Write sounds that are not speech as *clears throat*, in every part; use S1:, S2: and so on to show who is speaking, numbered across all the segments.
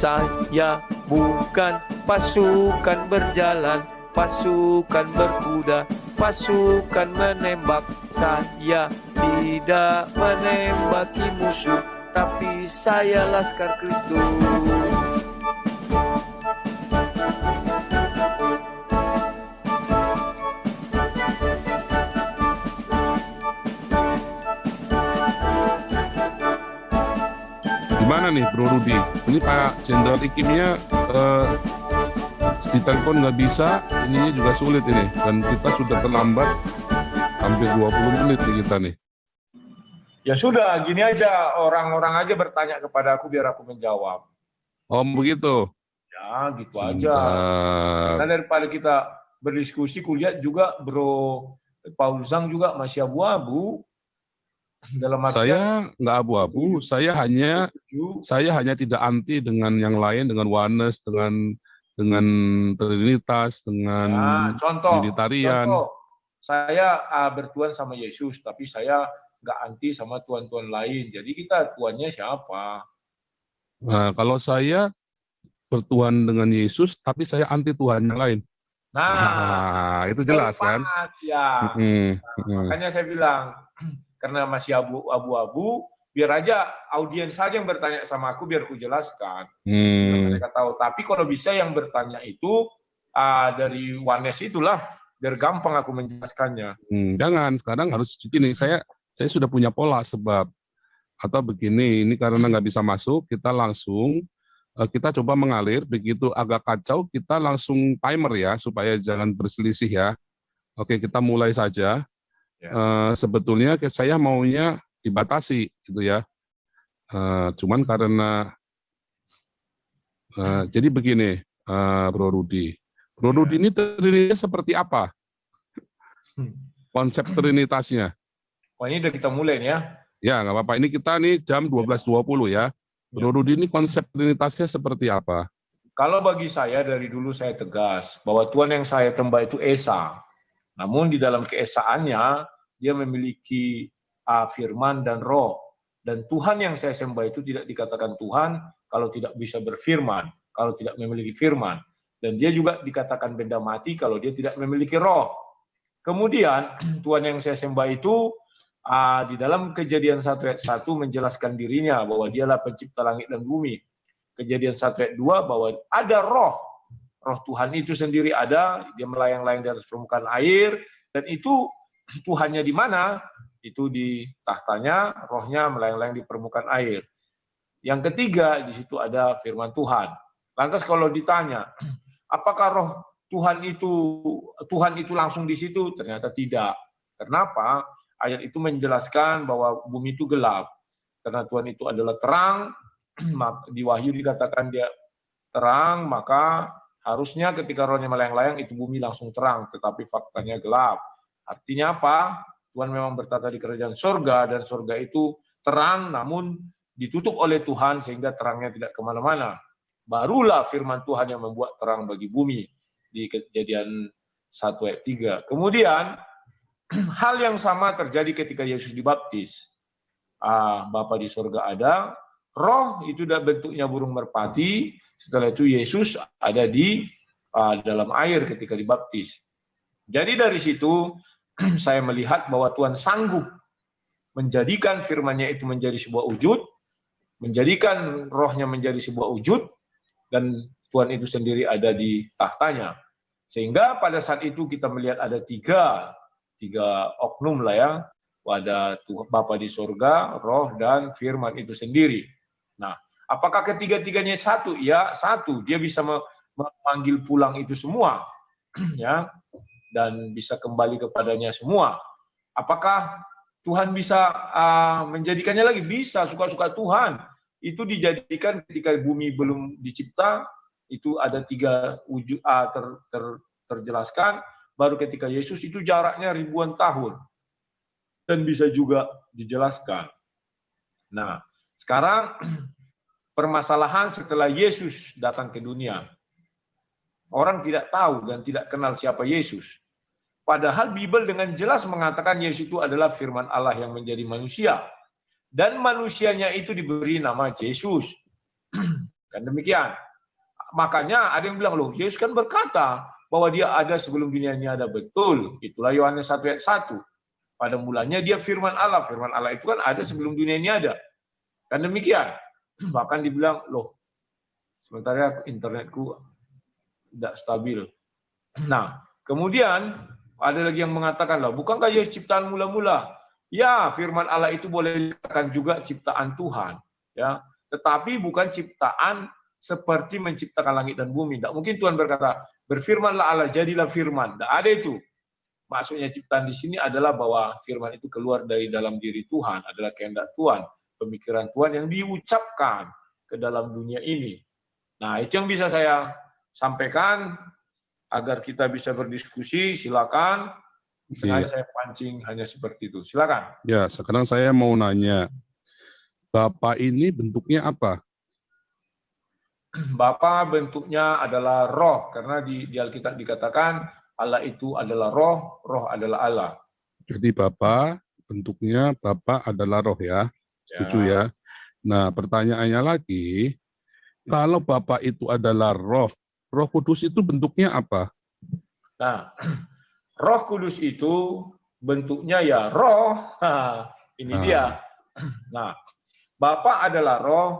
S1: Saya bukan pasukan berjalan, pasukan berkuda, pasukan menembak. Saya tidak menembaki musuh, tapi saya laskar Kristus.
S2: Gimana nih Bro Rudi? Ini Pak Jenderal Ikimnya eh, ditelepon nggak bisa, ininya juga sulit ini. Dan kita sudah terlambat hampir 20 menit nih kita nih.
S3: Ya sudah, gini aja orang-orang aja bertanya kepada aku biar aku menjawab.
S2: Oh begitu?
S3: Ya gitu aja. Karena daripada kita berdiskusi, kulihat juga Bro Paul Zhang juga masih abu-abu. Dalam artian
S2: Saya nggak abu-abu, saya hanya
S3: setuju.
S2: saya hanya tidak anti dengan yang lain, dengan oneness, dengan dengan trinitas, dengan
S3: Nah, contoh,
S2: Unitarian.
S3: contoh, saya ah, bertuan sama Yesus, tapi saya nggak anti sama tuan-tuan lain. Jadi kita tuannya siapa?
S2: Nah, kalau saya bertuhan dengan Yesus, tapi saya anti Tuhan yang lain.
S3: Nah,
S2: Nah, itu jelas kan?
S3: panas, ya.
S2: Mm, mm.
S3: Makanya saya bilang, karena masih abu- abu-abu, biar aja audiens saja yang bertanya sama aku, biar aku jelaskan.
S2: Hmm.
S3: Mereka tahu. Tapi kalau bisa yang bertanya itu ah, dari Wanes itulah, biar gampang aku menjelaskannya.
S2: Hmm, jangan sekarang harus begini saya saya sudah punya pola sebab atau begini ini karena nggak bisa masuk kita langsung eh, kita coba mengalir begitu agak kacau kita langsung timer ya supaya jangan berselisih ya oke kita mulai saja
S3: Ya.
S2: Eh, sebetulnya saya maunya dibatasi gitu ya Eh, cuman karena eh, jadi begini eh, Bro Rudi Bro Rudi ini terdirinya seperti apa konsep trinitasnya
S3: Wah ini udah kita mulai nih ya.
S2: Ya, nggak apa-apa. Ini kita nih jam 12.20 ya. Bro Rudi ini konsep trinitasnya seperti apa?
S3: Kalau bagi saya dari dulu saya tegas bahwa Tuhan yang saya sembah itu Esa. Namun di dalam keesaannya dia memiliki ah, firman dan roh. Dan Tuhan yang saya sembah itu tidak dikatakan Tuhan kalau tidak bisa berfirman, kalau tidak memiliki firman. Dan dia juga dikatakan benda mati kalau dia tidak memiliki roh. Kemudian *clears throat* Tuhan yang saya sembah itu ah, di dalam kejadian 1 ayat 1 menjelaskan dirinya bahwa dialah pencipta langit dan bumi. Kejadian 1 ayat 2 bahwa ada roh. Roh Tuhan itu sendiri ada, dia melayang-layang di atas permukaan air, dan itu Tuhannya di mana? Itu di tahtanya, rohnya melayang-layang di permukaan air. Yang ketiga, di situ ada firman Tuhan. Lantas kalau ditanya, apakah roh Tuhan itu Tuhan itu langsung di situ? Ternyata tidak. Kenapa? Ayat itu menjelaskan bahwa bumi itu gelap. Karena Tuhan itu adalah terang, *clears throat* di Wahyu dikatakan dia terang, maka harusnya ketika rohnya melayang-layang itu bumi langsung terang, tetapi faktanya gelap. Artinya apa? Tuhan memang bertata di kerajaan sorga, dan sorga itu terang, namun ditutup oleh Tuhan sehingga terangnya tidak ke mana-mana. Barulah firman Tuhan yang membuat terang bagi bumi di kejadian 1 ayat 3. Kemudian, *clears throat* hal yang sama terjadi ketika Yesus dibaptis. Ah, Bapa di sorga ada, roh itu bentuknya burung merpati, setelah itu Yesus ada di ah, dalam air ketika dibaptis. Jadi dari situ *clears throat* saya melihat bahwa Tuhan sanggup menjadikan firman-Nya itu menjadi sebuah wujud, menjadikan rohnya menjadi sebuah wujud, dan Tuhan itu sendiri ada di tahtanya. Sehingga pada saat itu kita melihat ada tiga, tiga oknum lah ya, ada Tuhan Bapa di sorga, roh, dan firman itu sendiri. Nah, apakah ketiga-tiganya satu? Ya, satu. Dia bisa me- memanggil pulang itu semua, *clears throat* ya, dan bisa kembali kepadanya semua. Apakah Tuhan bisa ah, menjadikannya lagi? Bisa, suka-suka Tuhan. Itu dijadikan ketika bumi belum dicipta, itu ada tiga wujud ah, ter, ter- terjelaskan. Baru ketika Yesus itu jaraknya ribuan tahun dan bisa juga dijelaskan. Nah, sekarang *clears throat* permasalahan setelah Yesus datang ke dunia. Orang tidak tahu dan tidak kenal siapa Yesus. Padahal Bible dengan jelas mengatakan Yesus itu adalah firman Allah yang menjadi manusia. Dan manusianya itu diberi nama Yesus. *clears throat* Kan demikian. Makanya ada yang bilang, loh Yesus kan berkata bahwa dia ada sebelum dunia ini ada. Betul. Itulah Yohanes 1 ayat 1. Pada mulanya dia firman Allah. Firman Allah itu kan ada sebelum dunia ini ada. Kan demikian. *clears throat* Bahkan dibilang, loh, sementara internetku tidak stabil. *clears throat* Nah, kemudian ada lagi yang mengatakan, loh, bukankah Yesus ciptaan mula-mula? Ya, firman Allah itu boleh dikatakan juga ciptaan Tuhan. ya Tetapi bukan ciptaan seperti menciptakan langit dan bumi. Tidak mungkin Tuhan berkata, berfirmanlah Allah, jadilah firman. Tidak ada itu. Maksudnya ciptaan di sini adalah bahwa firman itu keluar dari dalam diri Tuhan, adalah kehendak Tuhan, pemikiran Tuhan yang diucapkan ke dalam dunia ini. Nah, itu yang bisa saya sampaikan agar kita bisa berdiskusi. Silakan. Sengaja saya pancing hanya seperti itu. Silakan.
S2: Ya, sekarang saya mau nanya, Bapak ini bentuknya apa? *clears throat*
S3: Bapa bentuknya adalah roh karena di, di Alkitab dikatakan Allah itu adalah roh, roh adalah Allah.
S2: Jadi Bapa bentuknya Bapa adalah roh ya. Setuju ya. ya. Nah, pertanyaannya lagi, kalau Bapa itu adalah roh, Roh Kudus itu bentuknya apa?
S3: Nah, *clears throat* Roh Kudus itu bentuknya ya roh. ini *clears throat* nah. dia. Nah, Bapa adalah roh,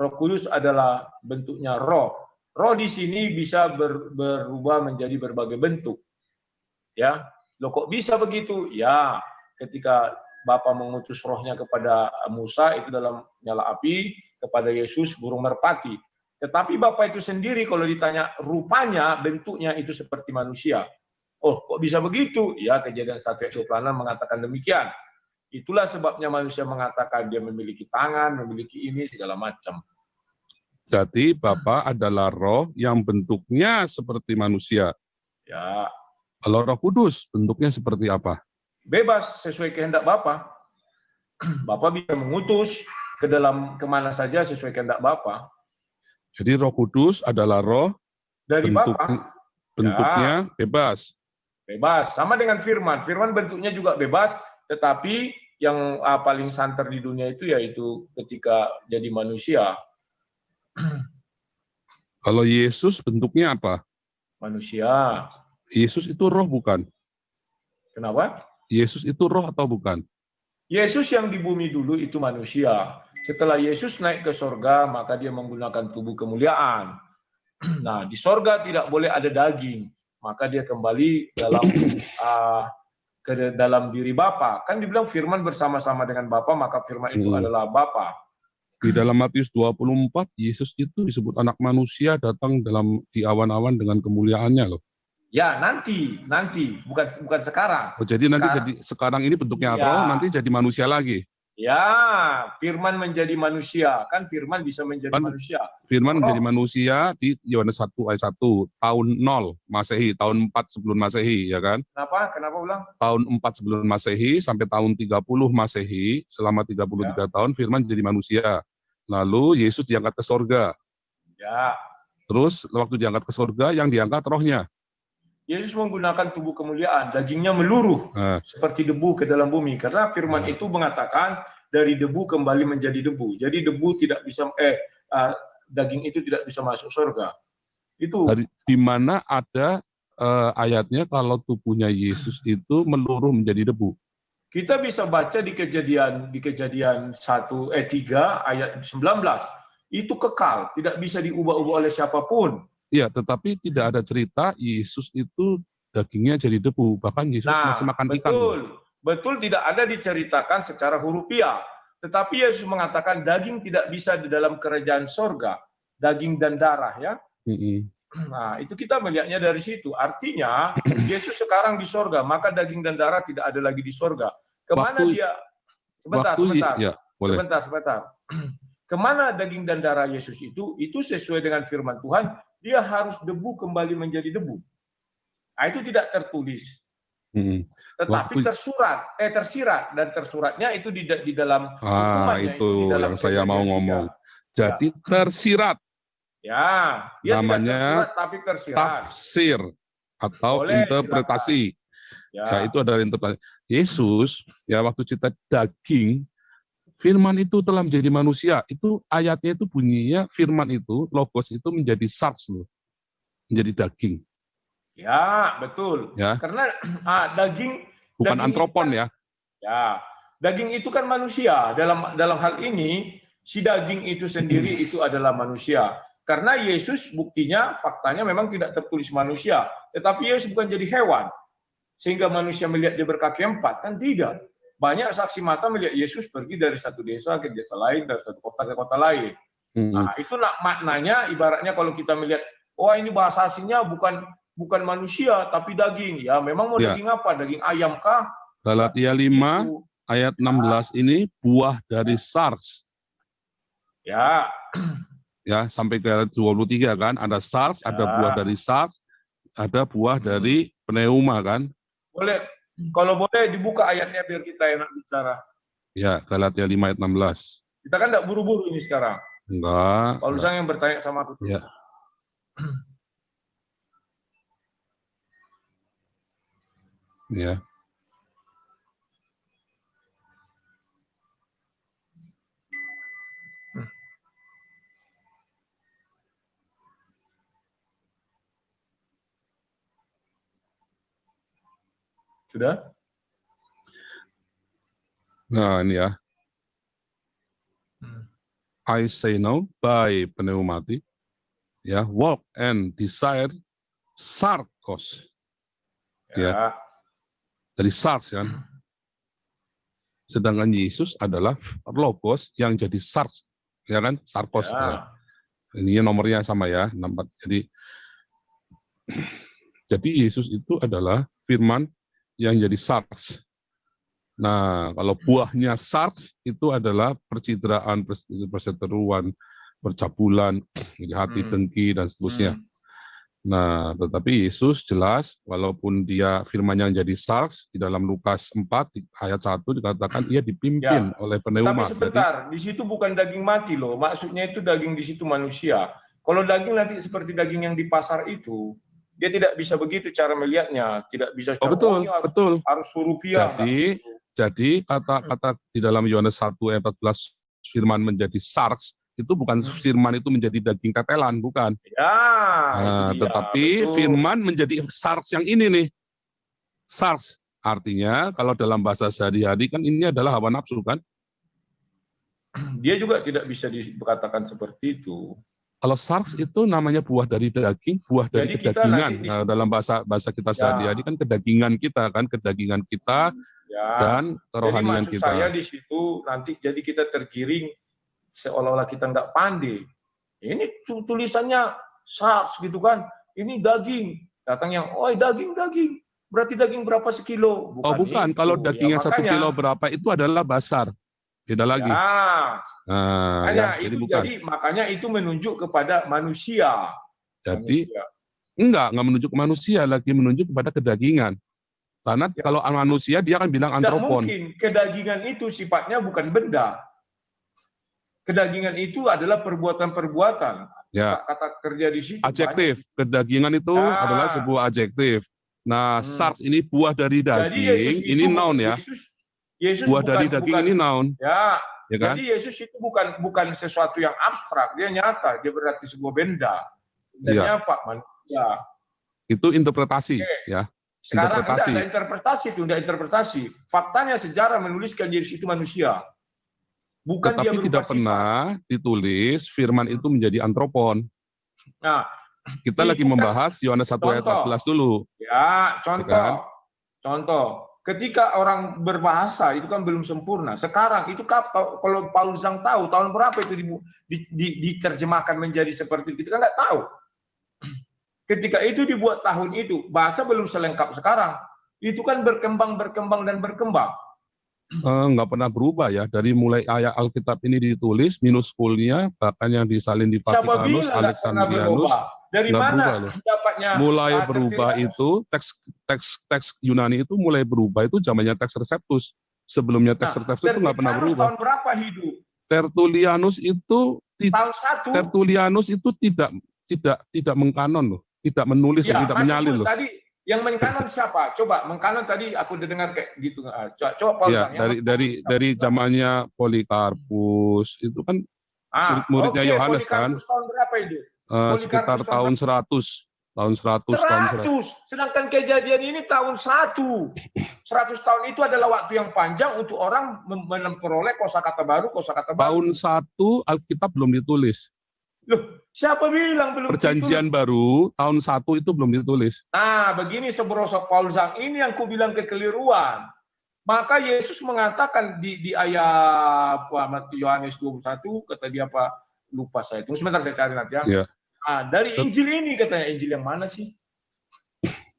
S3: Roh Kudus adalah bentuknya roh. Roh di sini bisa ber, berubah menjadi berbagai bentuk. Ya, lo kok bisa begitu? Ya, ketika Bapa mengutus rohnya kepada Musa itu dalam nyala api, kepada Yesus burung merpati. Tetapi Bapa itu sendiri kalau ditanya rupanya, bentuknya itu seperti manusia. Oh, kok bisa begitu? Ya, kejadian 1 ayat 26 mengatakan demikian. Itulah sebabnya manusia mengatakan dia memiliki tangan, memiliki ini, segala macam.
S2: Jadi Bapak adalah roh yang bentuknya seperti manusia.
S3: Ya.
S2: Kalau roh kudus, bentuknya seperti apa?
S3: Bebas, sesuai kehendak Bapak. *clears throat* Bapak bisa mengutus ke dalam ke mana saja sesuai kehendak Bapak.
S2: Jadi roh kudus adalah roh
S3: dari bentuk, Bapak.
S2: Bentuknya ya. bebas.
S3: Bebas, sama dengan firman. Firman bentuknya juga bebas, tetapi yang uh, paling santer di dunia itu yaitu ketika jadi manusia. *clears throat*
S2: Kalau Yesus bentuknya apa?
S3: Manusia.
S2: Yesus itu roh bukan?
S3: Kenapa?
S2: Yesus itu roh atau bukan?
S3: Yesus yang di bumi dulu itu manusia. Setelah Yesus naik ke sorga, maka dia menggunakan tubuh kemuliaan. *clears throat* Nah, di sorga tidak boleh ada daging. Maka dia kembali dalam uh, *clears throat* ke dalam diri Bapa. Kan dibilang firman bersama-sama dengan Bapa, maka firman itu hmm. adalah Bapa.
S2: Di dalam Matius 24, Yesus itu disebut anak manusia datang dalam di awan-awan dengan kemuliaannya loh.
S3: Ya, nanti, nanti, bukan bukan sekarang.
S2: Oh, jadi sekarang, nanti jadi sekarang ini bentuknya ya. roh, nanti jadi manusia lagi.
S3: Ya, firman menjadi manusia. Kan firman bisa menjadi kan, manusia.
S2: Firman oh. menjadi manusia di Yohanes 1 ayat 1, tahun 0 Masehi, tahun 4 sebelum Masehi, ya kan?
S3: Kenapa? Kenapa ulang?
S2: Tahun 4 sebelum Masehi sampai tahun 30 Masehi, selama 33 ya. tahun firman jadi manusia. Lalu Yesus diangkat ke sorga.
S3: Ya.
S2: Terus waktu diangkat ke sorga, yang diangkat rohnya.
S3: Yesus menggunakan tubuh kemuliaan, dagingnya meluruh nah. seperti debu ke dalam bumi. Karena firman nah. itu mengatakan dari debu kembali menjadi debu. Jadi debu tidak bisa eh uh, daging itu tidak bisa masuk surga. Itu
S2: di mana ada uh, ayatnya kalau tubuhnya Yesus itu meluruh menjadi debu.
S3: Kita bisa baca di kejadian di kejadian 1 eh 3 ayat 19. Itu kekal, tidak bisa diubah-ubah oleh siapa pun
S2: Iya, tetapi tidak ada cerita Yesus itu dagingnya jadi debu. Bahkan Yesus nah, masih makan
S3: betul.
S2: ikan.
S3: Betul, betul tidak ada diceritakan secara hurufiah. Tetapi Yesus mengatakan daging tidak bisa di dalam kerajaan sorga. Daging dan darah ya. Mm -hmm. *clears throat* Nah, itu kita melihatnya dari situ. Artinya, *clears throat* Yesus sekarang di sorga, maka daging dan darah tidak ada lagi di sorga. Ke mana waktu, dia? Sebentar, waktu, sebentar. Ya, boleh. Sebentar, sebentar. *clears throat* Ke mana daging dan darah Yesus itu? Itu sesuai dengan firman Tuhan dia harus debu kembali menjadi debu. Nah, itu tidak tertulis. Hmm. Tetapi Waktu... tersurat, eh tersirat dan tersuratnya itu di, di dalam
S2: ah, itu, itu di dalam yang saya mau ngomong. Ya. Jadi ya. tersirat.
S3: Ya,
S2: dia namanya
S3: tersurat, tapi tersirat.
S2: Tafsir atau Boleh, interpretasi. Ya. ya, itu adalah interpretasi. Yesus ya waktu cerita daging Firman itu telah menjadi manusia. Itu ayatnya itu bunyinya firman itu logos itu menjadi sars loh. Menjadi daging.
S3: Ya, betul.
S2: Ya.
S3: Karena *clears throat* ah, daging
S2: Bukan
S3: Daging
S2: antropon
S3: ikan.
S2: ya.
S3: ya, daging itu kan manusia. Dalam dalam hal ini si daging itu sendiri itu adalah manusia. Karena Yesus buktinya faktanya memang tidak tertulis manusia, tetapi Yesus bukan jadi hewan. Sehingga manusia melihat dia berkaki empat, kan tidak. Banyak saksi mata melihat Yesus pergi dari satu desa ke desa lain, dari satu kota ke kota lain.
S2: Hmm.
S3: Nah, itu nak maknanya ibaratnya kalau kita melihat, oh ini bahasa aslinya bukan bukan manusia tapi daging. Ya, memang mau
S2: Ya.
S3: daging apa? Daging ayam kah?
S2: Galatia 5
S3: Itu.
S2: ayat 16 ini buah dari sars
S3: Ya,
S2: ya sampai ke ayat 23 kan ada sars, ada
S3: Ya.
S2: buah dari sars, ada buah dari pneuma kan.
S3: boleh kalau boleh dibuka ayatnya biar kita enak bicara.
S2: Ya, Galatia 5 ayat 16.
S3: Kita kan tidak buru-buru ini sekarang.
S2: Enggak.
S3: Paulus
S2: enggak.
S3: yang bertanya sama aku.
S2: Ya. *clears throat* Ya.
S3: Sudah?
S2: Nah, ini ya.
S3: Hmm.
S2: I say no by pneumati. Ya, walk and desire sarkos.
S3: Ya.
S2: Ya. Dari sars kan. Sedangkan Yesus adalah logos yang jadi sars. Ya kan? Sarkos.
S3: Ya.
S2: ya. Ini nomornya sama ya, nampak. Jadi *clears throat* jadi Yesus itu adalah firman yang jadi SARS. Nah, kalau buahnya SARS itu adalah percitraan, pers- perseteruan, percabulan, hati
S3: Hmm.
S2: dengki dan seterusnya.
S3: Hmm.
S2: Nah, tetapi Yesus jelas walaupun dia firman yang jadi SARS di dalam Lukas 4 di- ayat 1 dikatakan ia dipimpin oleh
S3: Tapi
S2: pneuma. Jadi,
S3: sebentar, di situ bukan daging mati loh. Maksudnya itu daging di situ manusia. Kalau daging nanti seperti daging yang di pasar itu, dia tidak bisa begitu cara melihatnya. Tidak bisa
S2: oh betul,
S3: harus,
S2: betul.
S3: harus rupiah.
S2: Jadi, Jadi kata-kata di dalam Yohanes 1 ayat 14 firman menjadi SARS itu bukan
S3: Hmm.
S2: firman itu menjadi daging tetelan, bukan.
S3: Ya,
S2: Nah,
S3: dia,
S2: tetapi
S3: betul.
S2: firman menjadi SARS yang ini nih. SARS artinya kalau dalam bahasa sehari-hari kan ini adalah hawa nafsu kan.
S3: dia juga tidak bisa dikatakan seperti itu.
S2: Kalau SARS itu namanya buah dari daging, buah dari
S3: Jadi
S2: kedagingan. Nah, dalam bahasa bahasa kita
S3: Ya.
S2: sehari-hari kan kedagingan kita kan, kedagingan kita
S3: Ya.
S2: dan
S3: Jadi
S2: kerohanian
S3: maksud
S2: kita.
S3: saya di situ nanti jadi kita tergiring seolah-olah kita nggak pandai. Ini tu- tulisannya SARS gitu kan. Ini daging. Datang yang, oh daging daging. Berarti daging berapa sekilo?
S2: Oh bukan,
S3: itu.
S2: kalau
S3: Ya,
S2: dagingnya satu
S3: makanya-
S2: kilo berapa itu adalah basar. Beda lagi.
S3: Ya,
S2: Nah, ya, jadi
S3: itu
S2: bukan.
S3: jadi makanya itu menunjuk kepada manusia.
S2: Jadi
S3: Manusia.
S2: enggak, enggak menunjuk ke manusia, lagi menunjuk kepada kedagingan. Karena
S3: Ya.
S2: kalau manusia dia akan bilang
S3: Tidak
S2: antropon.
S3: mungkin kedagingan itu sifatnya bukan benda. Kedagingan itu adalah perbuatan-perbuatan.
S2: Ya,
S3: Kata kerja di situ.
S2: adjektif. Kedagingan itu
S3: Ya.
S2: adalah sebuah adjektif. Nah,
S3: Hmm.
S2: SARS ini buah dari
S3: banyak. Jadi Yesus
S2: daging, ini noun ya.
S3: Yesus, Yesus
S2: Buah
S3: bukan,
S2: dari daging
S3: bukan-
S2: ini noun,
S3: Ya,
S2: ya kan?
S3: jadi Yesus itu bukan bukan sesuatu yang abstrak, dia nyata, dia berarti sebuah benda. Bendanya apa? Manusia.
S2: Itu interpretasi,
S3: Oke.
S2: ya.
S3: Sekarang
S2: Interpretasi.
S3: enggak, ada interpretasi itu, enggak interpretasi. Faktanya sejarah menuliskan Yesus itu manusia. Bukan dia
S2: Tetapi
S3: berubah
S2: tidak
S3: sifat.
S2: pernah ditulis firman itu menjadi antropon.
S3: Nah,
S2: Kita lagi membahas Yohanes 1 ayat
S3: contoh.
S2: 14 dulu.
S3: Ya, contoh.
S2: kan?
S3: Contoh. Ketika orang berbahasa itu kan belum sempurna. Sekarang itu kalau Paulus yang tahu tahun berapa itu dibu- di- di- diterjemahkan menjadi seperti itu kita nggak tahu. Ketika itu dibuat tahun itu bahasa belum selengkap sekarang. Itu kan berkembang berkembang dan berkembang.
S2: Eh, nggak pernah berubah ya dari mulai ayat Alkitab ini ditulis minuskulnya bahkan yang disalin di Vatikanus Alexandrianus
S3: berubah? Dari
S2: nggak
S3: mana
S2: berubah loh.
S3: dapatnya
S2: mulai
S3: ah,
S2: berubah itu teks teks teks Yunani itu mulai berubah itu zamannya teks Receptus sebelumnya teks
S3: Nah,
S2: Receptus itu nggak pernah berubah
S3: Tahun berapa hidup?
S2: Tertullianus itu
S3: Tahun satu.
S2: Tertullianus itu tidak tidak tidak mengkanon loh tidak menulis
S3: Ya,
S2: loh, tidak menyalin loh
S3: Tadi Yang mengkanon siapa? Coba mengkanon tadi aku dengar kayak gitu. Ah, Coba, coba Paul
S2: Ya,
S3: yang
S2: dari dari dari zamannya Polikarpus itu kan
S3: Ah,
S2: murid-muridnya
S3: oke,
S2: Yohanes kan?
S3: Tahun berapa itu?
S2: Eh, sekitar
S3: tahun
S2: tahun 100, tahun 100, tahun 100.
S3: 100. Sedangkan kejadian ini tahun 1. 100 tahun itu adalah waktu yang panjang untuk orang mem- memperoleh kosakata baru, kosakata baru.
S2: Tahun 1 Alkitab belum ditulis.
S3: Loh, siapa bilang belum
S2: Perjanjian baru tahun 1 itu belum ditulis.
S3: Nah, begini seberosok Paul Zhang, ini yang kubilang kekeliruan. Maka Yesus mengatakan di, di ayat Yohanes 21, kata dia apa, lupa saya. Tunggu sebentar saya cari nanti ya.
S2: Iya.
S3: Ah, dari Injil ini katanya, Injil yang mana sih?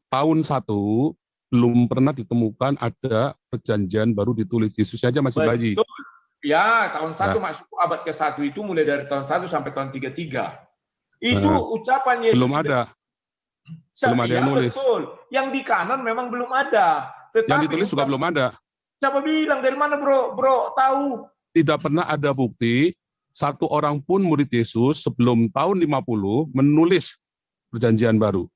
S2: Tahun 1 belum pernah ditemukan ada perjanjian baru ditulis. Yesus saja masih bayi.
S3: Betul. Ya, tahun 1 masuk abad ke-1 itu mulai dari tahun 1 sampai tahun 33. Itu
S2: Nah,
S3: ucapan Yesus.
S2: Belum ada. belum ada yang
S3: Iya,
S2: nulis.
S3: Betul. Yang di kanan memang belum ada. Tetapi
S2: Yang ditulis juga belum ada.
S3: Siapa bilang dari mana bro? Bro tahu?
S2: Tidak pernah ada bukti satu orang pun murid Yesus sebelum tahun 50 menulis perjanjian baru.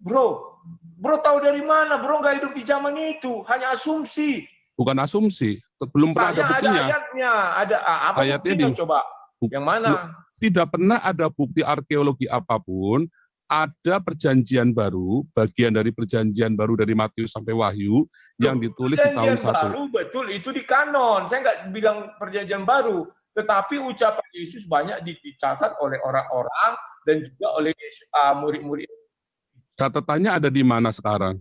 S3: Bro, bro tahu dari mana? Bro nggak hidup di zaman itu, hanya asumsi.
S2: Bukan asumsi, belum pernah ada
S3: Saya ada
S2: buktinya.
S3: ayatnya, ada ah, apa
S2: Ayatnya
S3: buktinya
S2: di-
S3: coba?
S2: Buk-
S3: Yang mana?
S2: Tidak pernah ada bukti arkeologi apa pun ada perjanjian baru, bagian dari perjanjian baru dari Matius sampai Wahyu yang ditulis di tahun
S3: Perjanjian
S2: 1.
S3: baru betul itu di kanon. Saya nggak bilang perjanjian baru, tetapi ucapan Yesus banyak di- dicatat oleh orang-orang dan juga oleh ah, murid-murid.
S2: Catatannya ada di mana sekarang?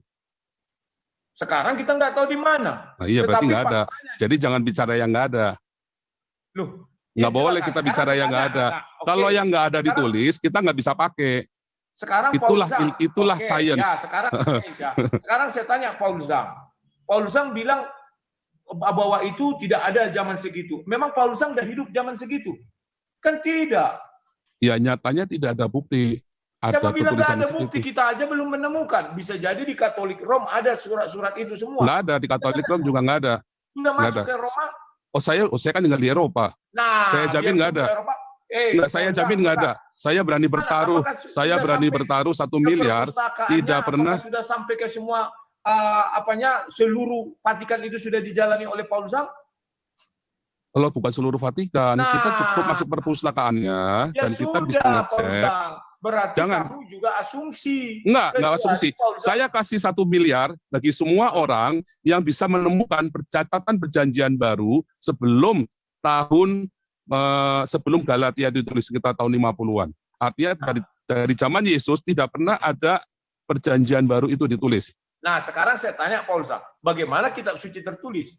S3: Sekarang kita nggak tahu di mana.
S2: Nah, iya berarti nggak ada. Jadi jangan bicara yang nggak ada.
S3: Loh,
S2: Nggak
S3: ya,
S2: boleh kita
S3: Sekarang
S2: bicara yang nggak ada.
S3: Nah, oke.
S2: Kalau yang nggak ada
S3: Sekarang-
S2: ditulis, kita nggak bisa pakai.
S3: Sekarang
S2: Itulah-
S3: Paul Zhang.
S2: itulah
S3: Oke,
S2: science.
S3: Ya, sekarang ya. *laughs* Sekarang saya tanya Paul Zhang. Paul Zhang bilang bahwa itu tidak ada zaman segitu. Memang Paul Zhang udah hidup zaman segitu? Kan tidak.
S2: Ya nyatanya tidak ada bukti. Ada
S3: Siapa bilang
S2: ketulisan
S3: ada bukti? Kita aja belum menemukan. Bisa jadi di Katolik Rom ada surat-surat itu semua.
S2: Nggak ada di Katolik Rom juga nggak ada.
S3: Sudah masuk
S2: ada.
S3: ke Roma.
S2: Oh saya, oh saya kan tinggal di Eropa.
S3: Nah,
S2: Saya jamin nggak ada.
S3: Eropa. Eh,
S2: Nggak, saya jamin nggak ada. Saya berani bertaruh. Saya
S3: sudah
S2: berani bertaruh satu miliar. tidak pernah.
S3: sudah sampai ke semua uh, apanya seluruh Vatikan itu sudah dijalani oleh Paul Zhang?
S2: Kalau bukan seluruh Vatikan, kita
S3: Nah.
S2: cukup masuk perpustakaannya
S3: Ya
S2: dan kita
S3: sudah,
S2: bisa
S3: Paul
S2: ngecek.
S3: Berarti
S2: Jangan.
S3: kamu juga asumsi.
S2: Enggak, enggak
S3: Kecuali
S2: asumsi.
S3: Paul
S2: Saya kasih satu miliar bagi semua orang yang bisa menemukan percatatan perjanjian baru sebelum tahun eh, sebelum Galatia ditulis sekitar tahun 50-an. Artinya dari dari zaman Yesus tidak pernah ada perjanjian baru itu ditulis.
S3: Nah, sekarang saya tanya Zhang, bagaimana kitab suci tertulis?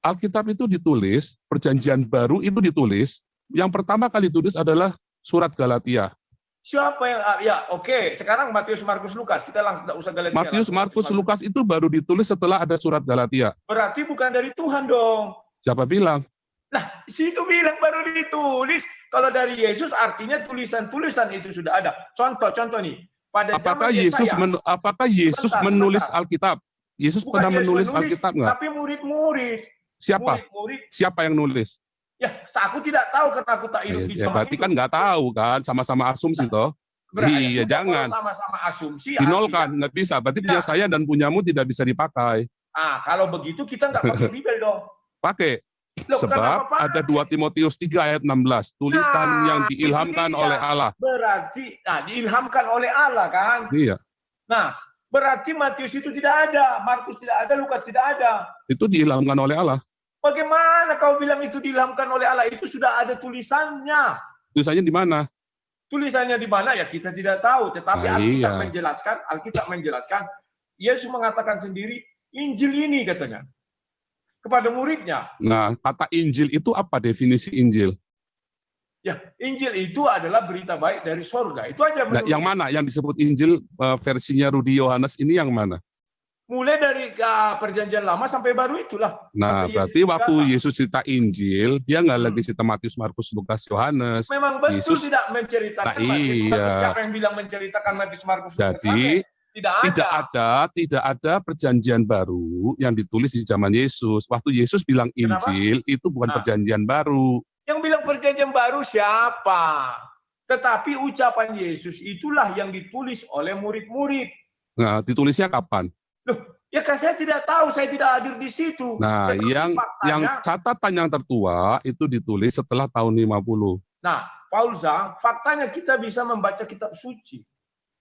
S2: Alkitab itu ditulis, perjanjian baru itu ditulis. Yang pertama kali ditulis adalah surat Galatia.
S3: Siapa yang ah, ya oke, sekarang Matius, Markus, Lukas. Kita langsung tidak usah Galatia.
S2: Matius, Markus. Lukas itu baru ditulis setelah ada surat Galatia.
S3: Berarti bukan dari Tuhan dong.
S2: Siapa bilang?
S3: Situ bilang baru ditulis. Kalau dari Yesus artinya tulisan-tulisan itu sudah ada. Contoh-contoh nih. Pada
S2: Apakah
S3: zaman
S2: Yesus men- apakah Yesus
S3: Sebentar,
S2: menulis. Alkitab? Yesus
S3: bukan
S2: pernah
S3: Yesus
S2: menulis
S3: menulis,
S2: Alkitab nggak?
S3: Tapi murid-murid.
S2: Siapa?
S3: Murid-murid.
S2: Siapa yang nulis?
S3: Ya, aku tidak tahu karena aku tak hidup di
S2: Ya, berarti
S3: itu.
S2: kan nggak tahu kan, sama-sama asumsi toh.
S3: Berarti
S2: iya, jangan.
S3: Sama-sama asumsi.
S2: Dinolkan, nggak bisa. Berarti
S3: Ya.
S2: punya saya dan punyamu tidak bisa dipakai.
S3: Ah, kalau begitu kita nggak *laughs* pakai Bibel dong.
S2: Pakai.
S3: Loh,
S2: Sebab ada 2 Timotius 3 ayat 16, tulisan
S3: Nah,
S2: yang diilhamkan oleh Allah.
S3: Berarti, nah diilhamkan oleh Allah kan.
S2: Iya,
S3: Nah, berarti Matius itu tidak ada, Markus tidak ada, Lukas tidak ada.
S2: itu diilhamkan oleh Allah.
S3: Bagaimana kau bilang itu diilhamkan oleh Allah? Itu sudah ada tulisannya.
S2: Tulisannya di mana?
S3: Tulisannya di mana ya kita tidak tahu, tetapi
S2: Ah,
S3: Alkitab
S2: iya.
S3: menjelaskan, Alkitab menjelaskan, Yesus mengatakan sendiri, Injil ini katanya kepada muridnya.
S2: Nah, kata Injil itu apa definisi Injil?
S3: Ya, Injil itu adalah berita baik dari sorga. Itu aja
S2: Nah, yang mana? Yang disebut Injil eh, versinya Rudi Yohanes ini yang mana?
S3: mulai dari ah, perjanjian lama sampai baru itulah.
S2: Nah,
S3: Sampai
S2: berarti
S3: Yesus
S2: waktu
S3: datang.
S2: Yesus cerita Injil, dia nggak
S3: Hmm.
S2: lagi cerita Matius, Markus, Lukas, Yohanes.
S3: Memang betul
S2: Yesus-
S3: tidak menceritakan
S2: Nah,
S3: Matius,
S2: iya.
S3: Markus. Siapa yang bilang menceritakan Matius, Markus, Lukas? Tidak ada.
S2: Tidak ada, tidak ada perjanjian baru yang ditulis di zaman Yesus. Waktu Yesus bilang
S3: Kenapa?
S2: Injil, itu bukan
S3: Nah.
S2: perjanjian baru.
S3: Yang bilang perjanjian baru siapa? Tetapi ucapan Yesus itulah yang ditulis oleh murid-murid.
S2: Nah, ditulisnya kapan?
S3: Ya kan saya tidak tahu, saya tidak hadir di situ.
S2: Nah,
S3: Tetapi
S2: yang
S3: faktanya-
S2: yang catatan yang tertua itu ditulis setelah tahun 50.
S3: Nah, Paulza, faktanya kita bisa membaca kitab suci.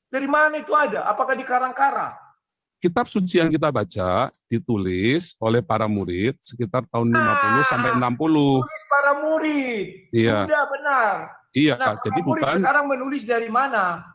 S3: Dari mana itu ada? Apakah di karang-karang?
S2: Kitab suci yang kita baca ditulis oleh para murid sekitar tahun 50 sampai 60.
S3: Tulis para murid.
S2: Iya.
S3: Sudah benar.
S2: Iya,
S3: Nah,
S2: Kak. Jadi bukan
S3: sekarang menulis dari mana?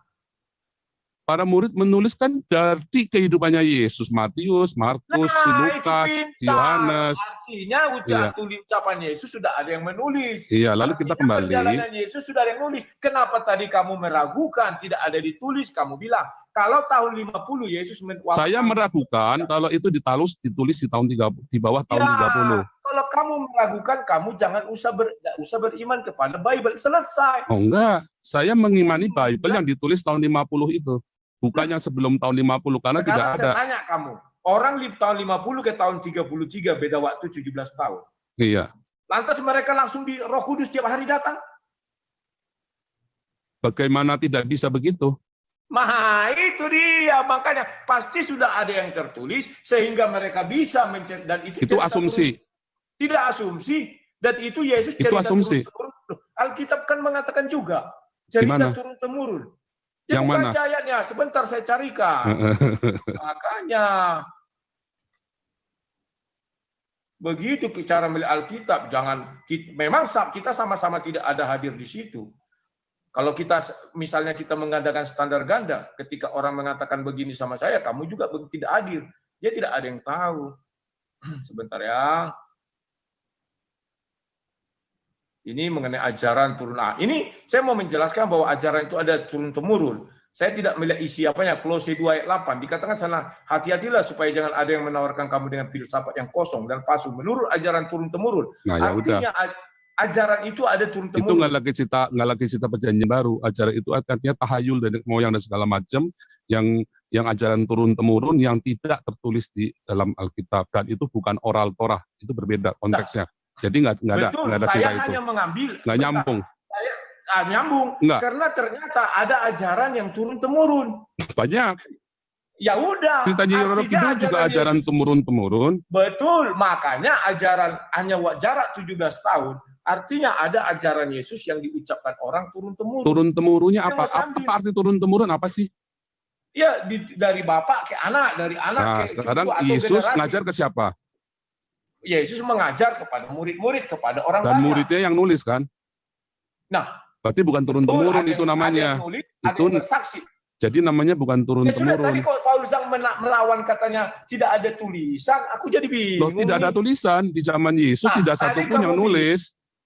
S2: Para murid menuliskan dari kehidupannya Yesus, Matius, Markus,
S3: Nah,
S2: Lukas. Yohanes.
S3: Artinya ucap
S2: Iya.
S3: tulis ucapan Yesus sudah ada yang menulis.
S2: Iya, lalu kita
S3: Artinya
S2: kembali.
S3: Perjalanan Yesus sudah ada yang nulis. Kenapa tadi kamu meragukan tidak ada ditulis? Kamu bilang kalau tahun 50 Yesus men-
S2: Saya meragukan kalau itu ditalus ditulis di tahun 30 di bawah tahun
S3: Ya,
S2: 30.
S3: Kalau kamu meragukan, kamu jangan usah ber, usah beriman kepada Bible. Selesai.
S2: Oh enggak, saya mengimani Bible yang ditulis tahun 50 itu. Bukan yang sebelum tahun 50 karena tidak
S3: Sekarang saya
S2: ada.
S3: tanya kamu, orang di tahun 50 ke tahun 33 beda waktu 17 tahun.
S2: Iya.
S3: Lantas mereka langsung di Roh Kudus tiap hari datang?
S2: Bagaimana tidak bisa begitu?
S3: Nah, itu dia. Makanya pasti sudah ada yang tertulis sehingga mereka bisa mencari dan itu
S2: Itu asumsi.
S3: turun- tidak asumsi dan itu Yesus
S2: Itu
S3: cerita
S2: asumsi.
S3: Alkitab kan mengatakan juga cerita turun temurun.
S2: Yang mana?
S3: ayatnya? Sebentar saya carikan. *laughs* Makanya begitu cara melihat Alkitab, jangan memang kita sama-sama tidak ada hadir di situ. Kalau kita misalnya kita mengadakan standar ganda, ketika orang mengatakan begini sama saya, kamu juga tidak hadir. Dia tidak ada yang tahu. *clears throat* Sebentar ya. Ini mengenai ajaran turun ah. Ini saya mau menjelaskan bahwa ajaran itu ada turun temurun. Saya tidak melihat isi apanya. Kolose 2 ayat 8 dikatakan sana hati-hatilah supaya jangan ada yang menawarkan kamu dengan filsafat yang kosong dan palsu menurut ajaran turun temurun.
S2: Nah, ya udah.
S3: Artinya a- ajaran itu ada turun
S2: Itu nggak lagi cerita nggak lagi cerita perjanjian baru. Ajaran itu artinya tahayul dan moyang dan segala macam yang yang ajaran turun temurun yang tidak tertulis di dalam Alkitab dan itu bukan oral Torah. Itu berbeda konteksnya. Jadi nggak nggak ada nggak ada
S3: saya
S2: cerita itu.
S3: hanya mengambil
S2: Nggak nyambung.
S3: Ah, nyambung
S2: Nggak.
S3: karena ternyata ada ajaran yang turun temurun.
S2: Banyak.
S3: Ya udah.
S2: Ceritanya
S3: artinya
S2: Kidul juga ajaran
S3: Yesus-
S2: temurun temurun.
S3: Betul, makanya ajaran hanya jarak 17 tahun, artinya ada ajaran Yesus yang diucapkan orang turun temurun.
S2: Turun temurunnya apa? Apa arti turun temurun apa sih?
S3: Ya di- dari bapak ke anak, dari anak
S2: Nah,
S3: ke cucu
S2: sekarang
S3: atau
S2: Yesus
S3: generasi.
S2: ngajar ke siapa?
S3: Yesus mengajar kepada murid-murid, kepada orang
S2: Dan
S3: banyak.
S2: muridnya yang nulis kan?
S3: Nah,
S2: Berarti bukan turun temurun itu namanya.
S3: Ada nulis,
S2: Itu-
S3: bersaksi.
S2: Jadi namanya bukan turun
S3: Ya sudah, tadi
S2: temurun.
S3: kalau Paulus yang melawan katanya tidak ada tulisan, aku jadi
S2: Loh,
S3: bingung.
S2: tidak ada tulisan di zaman Yesus
S3: Nah,
S2: tidak
S3: tadi
S2: satu pun
S3: kamu
S2: yang
S3: bilang-
S2: nulis.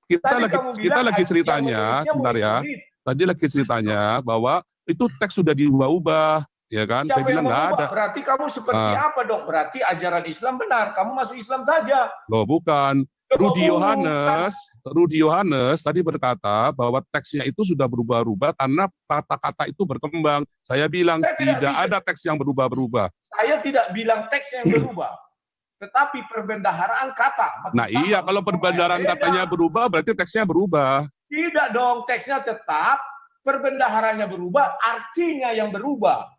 S2: Kita lagi
S3: kamu
S2: kita
S3: bilang
S2: lagi ceritanya, sebentar ya. Tadi lagi ceritanya bahwa itu teks sudah diubah-ubah, ya kan? Saya
S3: Siapa yang
S2: bilang nggak ada.
S3: Berarti kamu seperti
S2: Ah.
S3: apa dong? Berarti ajaran Islam benar. Kamu masuk Islam saja.
S2: Loh, bukan. Rudi. Yohanes, Rudi Yohanes tadi berkata bahwa teksnya itu sudah berubah-ubah karena kata-kata itu berkembang. Saya bilang
S3: Saya tidak
S2: tidak
S3: bisa-
S2: ada teks yang berubah-berubah.
S3: Saya tidak bilang teks yang berubah. Tetapi perbendaharaan kata.
S2: Nah iya, kalau perbendaharaan katanya berubah, berarti teksnya berubah.
S3: Tidak dong, teksnya tetap. Perbendaharannya berubah, artinya yang berubah.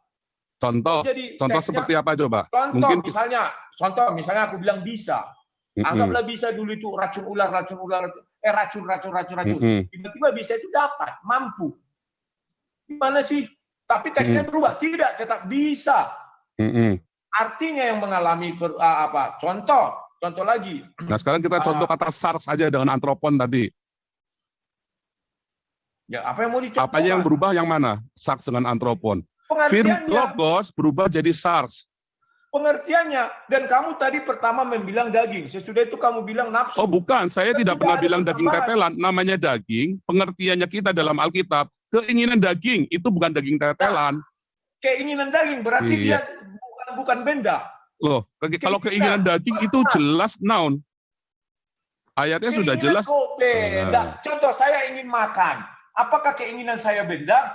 S2: Contoh,
S3: Jadi
S2: Oh, contoh
S3: teksnya-
S2: seperti apa coba?
S3: Contoh
S2: Mungkin-
S3: misalnya, contoh misalnya aku bilang bisa.
S2: Mm-mm,
S3: Anggaplah bisa dulu itu racun ular, racun ular, eh racun, racun, racun, racun. Tiba-tiba bisa itu dapat, mampu. Gimana sih? Tapi teksnya berubah. Tidak, tetap bisa.
S2: Mm-mm.
S3: Artinya yang mengalami per- ah, apa? Contoh, contoh lagi.
S2: Nah sekarang kita contoh
S3: Ah.
S2: kata SARS aja dengan antropon tadi.
S3: Ya, apa yang mau dicontoh?
S2: Apanya yang berubah yang mana? SARS dengan antropon.
S3: Pengertiannya,
S2: logos berubah jadi SARS.
S3: pengertiannya. Dan kamu tadi pertama membilang daging. Sesudah itu kamu bilang nafsu.
S2: Oh bukan, saya tidak
S3: sudah
S2: pernah bilang daging tetelan. Namanya daging, pengertiannya kita dalam Alkitab. Keinginan daging, itu bukan daging tetelan.
S3: Keinginan daging berarti
S2: Iya.
S3: dia bukan bukan benda.
S2: Loh, ke- kalau
S3: Keinginan,
S2: keinginan daging itu jelas noun. Ayatnya sudah
S3: Keinginan
S2: jelas.
S3: benda.
S2: Ah.
S3: Contoh saya ingin makan. Apakah keinginan saya benda?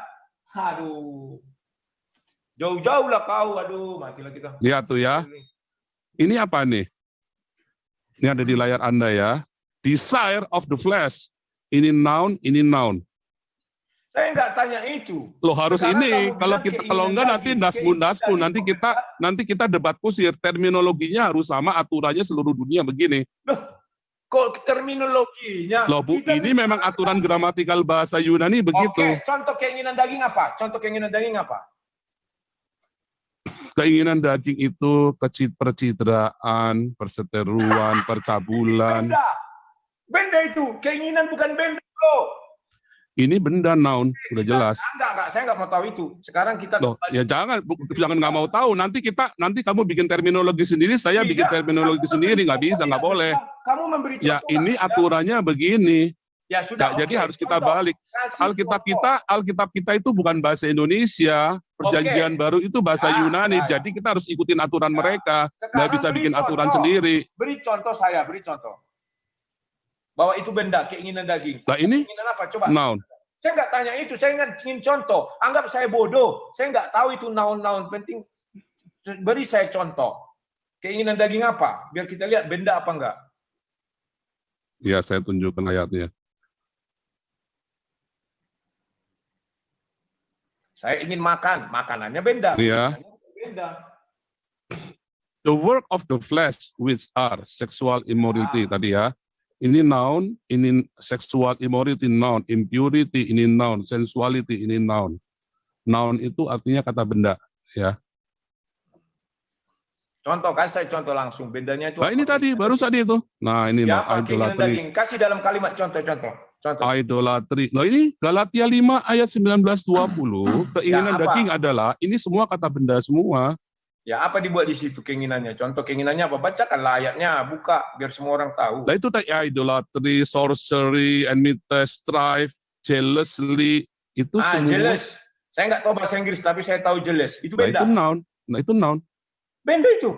S3: Aduh. Jauh-jauh lah kau. Aduh, matilah kita.
S2: Lihat tuh ya. Ini apa nih? Ini ada di layar Anda ya. Desire of the flesh. Ini noun, ini noun.
S3: Saya nggak tanya itu.
S2: Loh harus
S3: Sekarang
S2: ini kalau kita kalau enggak nanti
S3: daging,
S2: dasmu
S3: keinginan
S2: dasku
S3: daging.
S2: nanti kita nanti kita debat kusir terminologinya harus sama aturannya seluruh dunia begini.
S3: Kok terminologinya?
S2: Loh Bu,
S3: Kita
S2: ini memang aturan gramatikal bahasa Yunani begitu.
S3: Oke, contoh keinginan daging apa? Contoh keinginan daging apa?
S2: Keinginan daging itu kecit percitraan, perseteruan, percabulan.
S3: Benda. Benda itu, keinginan bukan benda. Bro.
S2: Ini benda noun, sudah jelas.
S3: Enggak, enggak, saya nggak mau tahu itu. Sekarang kita
S2: Loh,
S3: kembali-
S2: ya jangan jangan nggak mau tahu. Nanti kita nanti kamu bikin terminologi sendiri, saya bikin
S3: Tidak,
S2: terminologi
S3: kamu
S2: sendiri
S3: memberi
S2: nggak bisa,
S3: contoh,
S2: nggak
S3: tidak
S2: boleh.
S3: Kamu memberi
S2: Ya
S3: contoh
S2: ini
S3: nggak?
S2: aturannya begini.
S3: Ya sudah.
S2: Ja- Jadi
S3: oke.
S2: harus kita balik. Alkitab kita, Alkitab kita itu bukan bahasa Indonesia. Perjanjian baru itu bahasa
S3: Ya,
S2: Yunani.
S3: ya.
S2: Jadi kita harus ikutin aturan
S3: Ya.
S2: mereka. Nggak
S3: Sekarang
S2: bisa bikin aturan
S3: contoh.
S2: sendiri.
S3: Beri contoh saya, beri contoh. Bahwa itu benda, keinginan daging.
S2: Nah ini
S3: Keinginan apa? Coba.
S2: noun.
S3: Saya nggak tanya itu, saya nggak ingin contoh. Anggap saya bodoh, saya nggak tahu itu naon-naun. Penting beri saya contoh. Keinginan daging apa? Biar kita lihat benda apa enggak.
S2: Ya saya tunjukkan ayatnya.
S3: Saya ingin makan, makanannya benda.
S2: Iya.
S3: Benda.
S2: The work of the flesh which are sexual immorality tadi ya. Ini noun, ini sexual immorality noun, impurity ini noun, sensuality ini noun. Noun itu artinya kata benda.
S3: Contoh, kasih saya contoh langsung. Bendanya itu.
S2: Nah ini tadi, baru tadi itu. Nah ini
S3: Ya,
S2: idolatry.
S3: daging. Kasih dalam kalimat contoh-contoh. Contoh.
S2: Idolatry. Nah ini Galatia 5 ayat 19-20, keinginan *clears throat*
S3: Ya, apa?
S2: daging adalah, ini semua kata benda semua.
S3: Ya, apa dibuat di situ keinginannya? Contoh keinginannya apa? Bacakanlah ayatnya, buka biar semua orang tahu.
S2: Nah itu tadi idolatry, sorcery, enmity, strife, jealously, itu
S3: Ah,
S2: semua.
S3: jealous. Saya nggak tahu bahasa Inggris, tapi saya tahu jealous. Itu
S2: Nah
S3: benda.
S2: itu noun. Nah itu noun.
S3: Benda itu.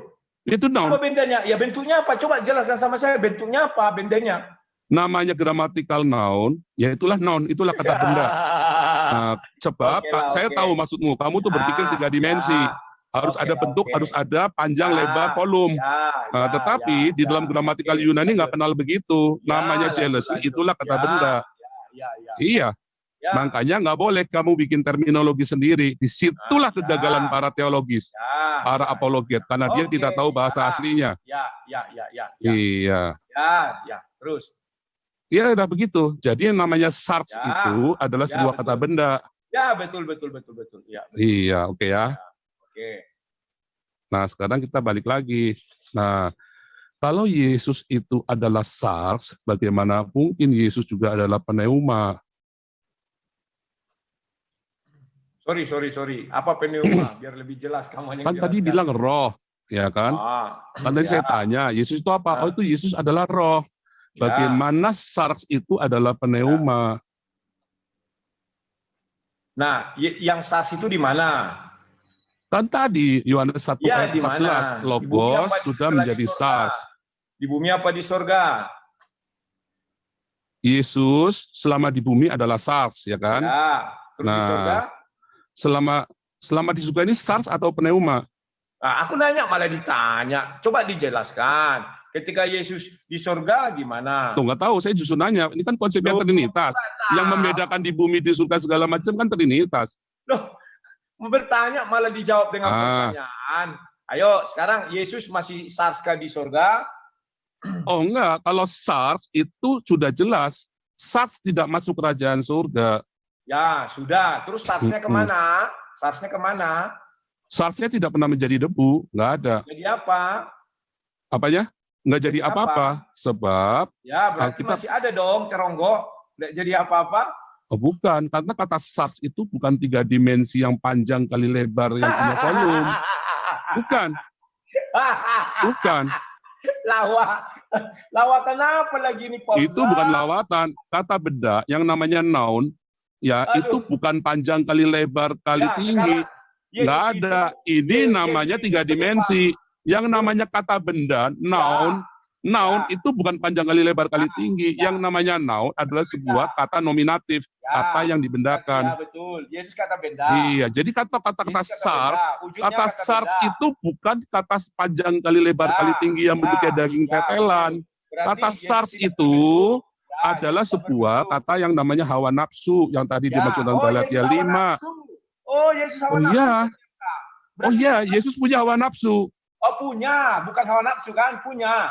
S2: Itu noun.
S3: Apa bendanya? Ya bentuknya apa? Coba jelaskan sama saya bentuknya apa bendanya.
S2: Namanya grammatical noun, ya itulah noun, itulah kata
S3: Ya.
S2: benda. *laughs* Nah, sebab
S3: Oke lah,
S2: saya tahu maksudmu, kamu tuh berpikir
S3: Ah,
S2: tiga dimensi,
S3: ya,
S2: harus
S3: oke
S2: ada bentuk,
S3: oke.
S2: harus ada panjang,
S3: Ya,
S2: lebar, volume.
S3: ya,
S2: Nah,
S3: ya,
S2: tetapi
S3: ya,
S2: di
S3: ya,
S2: dalam gramatikal
S3: oke.
S2: Yunani nggak kenal begitu,
S3: Ya,
S2: namanya
S3: lanjut,
S2: jealousy, itulah kata
S3: Ya,
S2: benda.
S3: Ya, ya,
S2: Iya,
S3: ya.
S2: makanya nggak boleh kamu bikin terminologi sendiri. Di situlah
S3: Ah,
S2: kegagalan
S3: ya.
S2: para teologis,
S3: Ya,
S2: para
S3: ya,
S2: apologet, karena dia
S3: Oke,
S2: tidak tahu bahasa
S3: ya.
S2: aslinya.
S3: Ya, ya, ya, ya, ya,
S2: Iya.
S3: ya, ya. Terus.
S2: Ya udah begitu. Jadi yang namanya SARS
S3: Ya.
S2: itu adalah
S3: Ya,
S2: sebuah
S3: betul.
S2: kata benda.
S3: Ya, betul, betul, betul, betul. Ya,
S2: Iya, oke ya.
S3: oke.
S2: Nah, sekarang kita balik lagi. Nah, kalau Yesus itu adalah SARS, bagaimana mungkin Yesus juga adalah pneuma?
S3: Sorry, sorry, sorry. Apa pneuma? *clears throat* Biar lebih jelas kamu yang
S2: Kan tadi bilang roh, ya kan?
S3: Ah,
S2: Kan tadi
S3: ya.
S2: saya tanya, Yesus itu apa?
S3: Ah.
S2: Oh, itu Yesus adalah roh.
S3: Ya.
S2: Bagaimana SARS itu adalah pneuma?
S3: Nah, y- yang SARS itu di mana?
S2: Kan tadi Yohanes 1
S3: Ya,
S2: ayat
S3: di mana?
S2: 14,
S3: Di bumi
S2: Logos
S3: di
S2: sudah
S3: surga?
S2: menjadi
S3: Di surga.
S2: SARS.
S3: Di bumi apa di sorga?
S2: Yesus selama di bumi adalah SARS, ya kan?
S3: Ya. Terus di
S2: Nah.
S3: sorga?
S2: Selama selama di surga ini SARS atau pneuma?
S3: Nah, aku nanya malah ditanya. Coba dijelaskan. Ketika Yesus di sorga gimana?
S2: Tuh nggak tahu, saya justru nanya. Ini kan konsepnya
S3: Loh,
S2: Trinitas. Yang membedakan di bumi, di surga segala macam kan Trinitas.
S3: Loh, mau bertanya malah dijawab dengan
S2: Ah.
S3: pertanyaan. Ayo, sekarang Yesus masih SARS kah di sorga? *clears throat*
S2: Oh enggak, kalau SARS itu sudah jelas. SARS tidak masuk kerajaan surga.
S3: Ya, sudah. Terus SARS-nya
S2: ke
S3: mana? SARS-nya ke mana?
S2: SARS-nya tidak pernah menjadi debu, nggak ada.
S3: Jadi apa?
S2: Apanya? Nggak jadi apa-apa. Sebab,
S3: Ya, berarti
S2: Alkitab-
S3: masih ada dong ceronggo. Nggak jadi apa-apa.
S2: oh bukan, karena kata SARS itu bukan tiga dimensi yang panjang kali lebar yang punya *laughs* volume. Bukan, bukan.
S3: Lawa. Lawatan apa lagi nih, Pak?
S2: Itu bukan lawatan. Kata benda yang namanya noun, ya
S3: Aduh.
S2: itu bukan panjang kali lebar kali
S3: Ya,
S2: tinggi.
S3: sekarang Yesus
S2: Nggak
S3: itu-
S2: ada. Ini
S3: Yesus
S2: namanya tiga dimensi. Yang namanya kata benda, noun, noun
S3: Ya.
S2: itu bukan panjang kali lebar kali
S3: Ya.
S2: tinggi.
S3: Ya.
S2: Yang namanya noun adalah sebuah kata nominatif,
S3: Ya,
S2: kata yang
S3: Ya,
S2: dibendakan.
S3: betul. Yesus kata benda.
S2: Iya, jadi kata-kata SARS, kata SARS itu bukan kata panjang kali lebar
S3: Ya,
S2: kali tinggi yang
S3: ya,
S2: bentuknya daging
S3: ya,
S2: tetelan. Kata SARS itu.
S3: Ya.
S2: adalah sebuah kata yang namanya hawa nafsu yang tadi
S3: Ya,
S2: dimaksud dalam
S3: oh,
S2: Galatia
S3: Yesus hawa
S2: 5.
S3: nafsu. Oh, Yesus hawa
S2: Oh
S3: nafsu.
S2: iya, oh iya, Yesus punya hawa nafsu.
S3: Oh, punya, bukan hawa nafsu kan? Punya.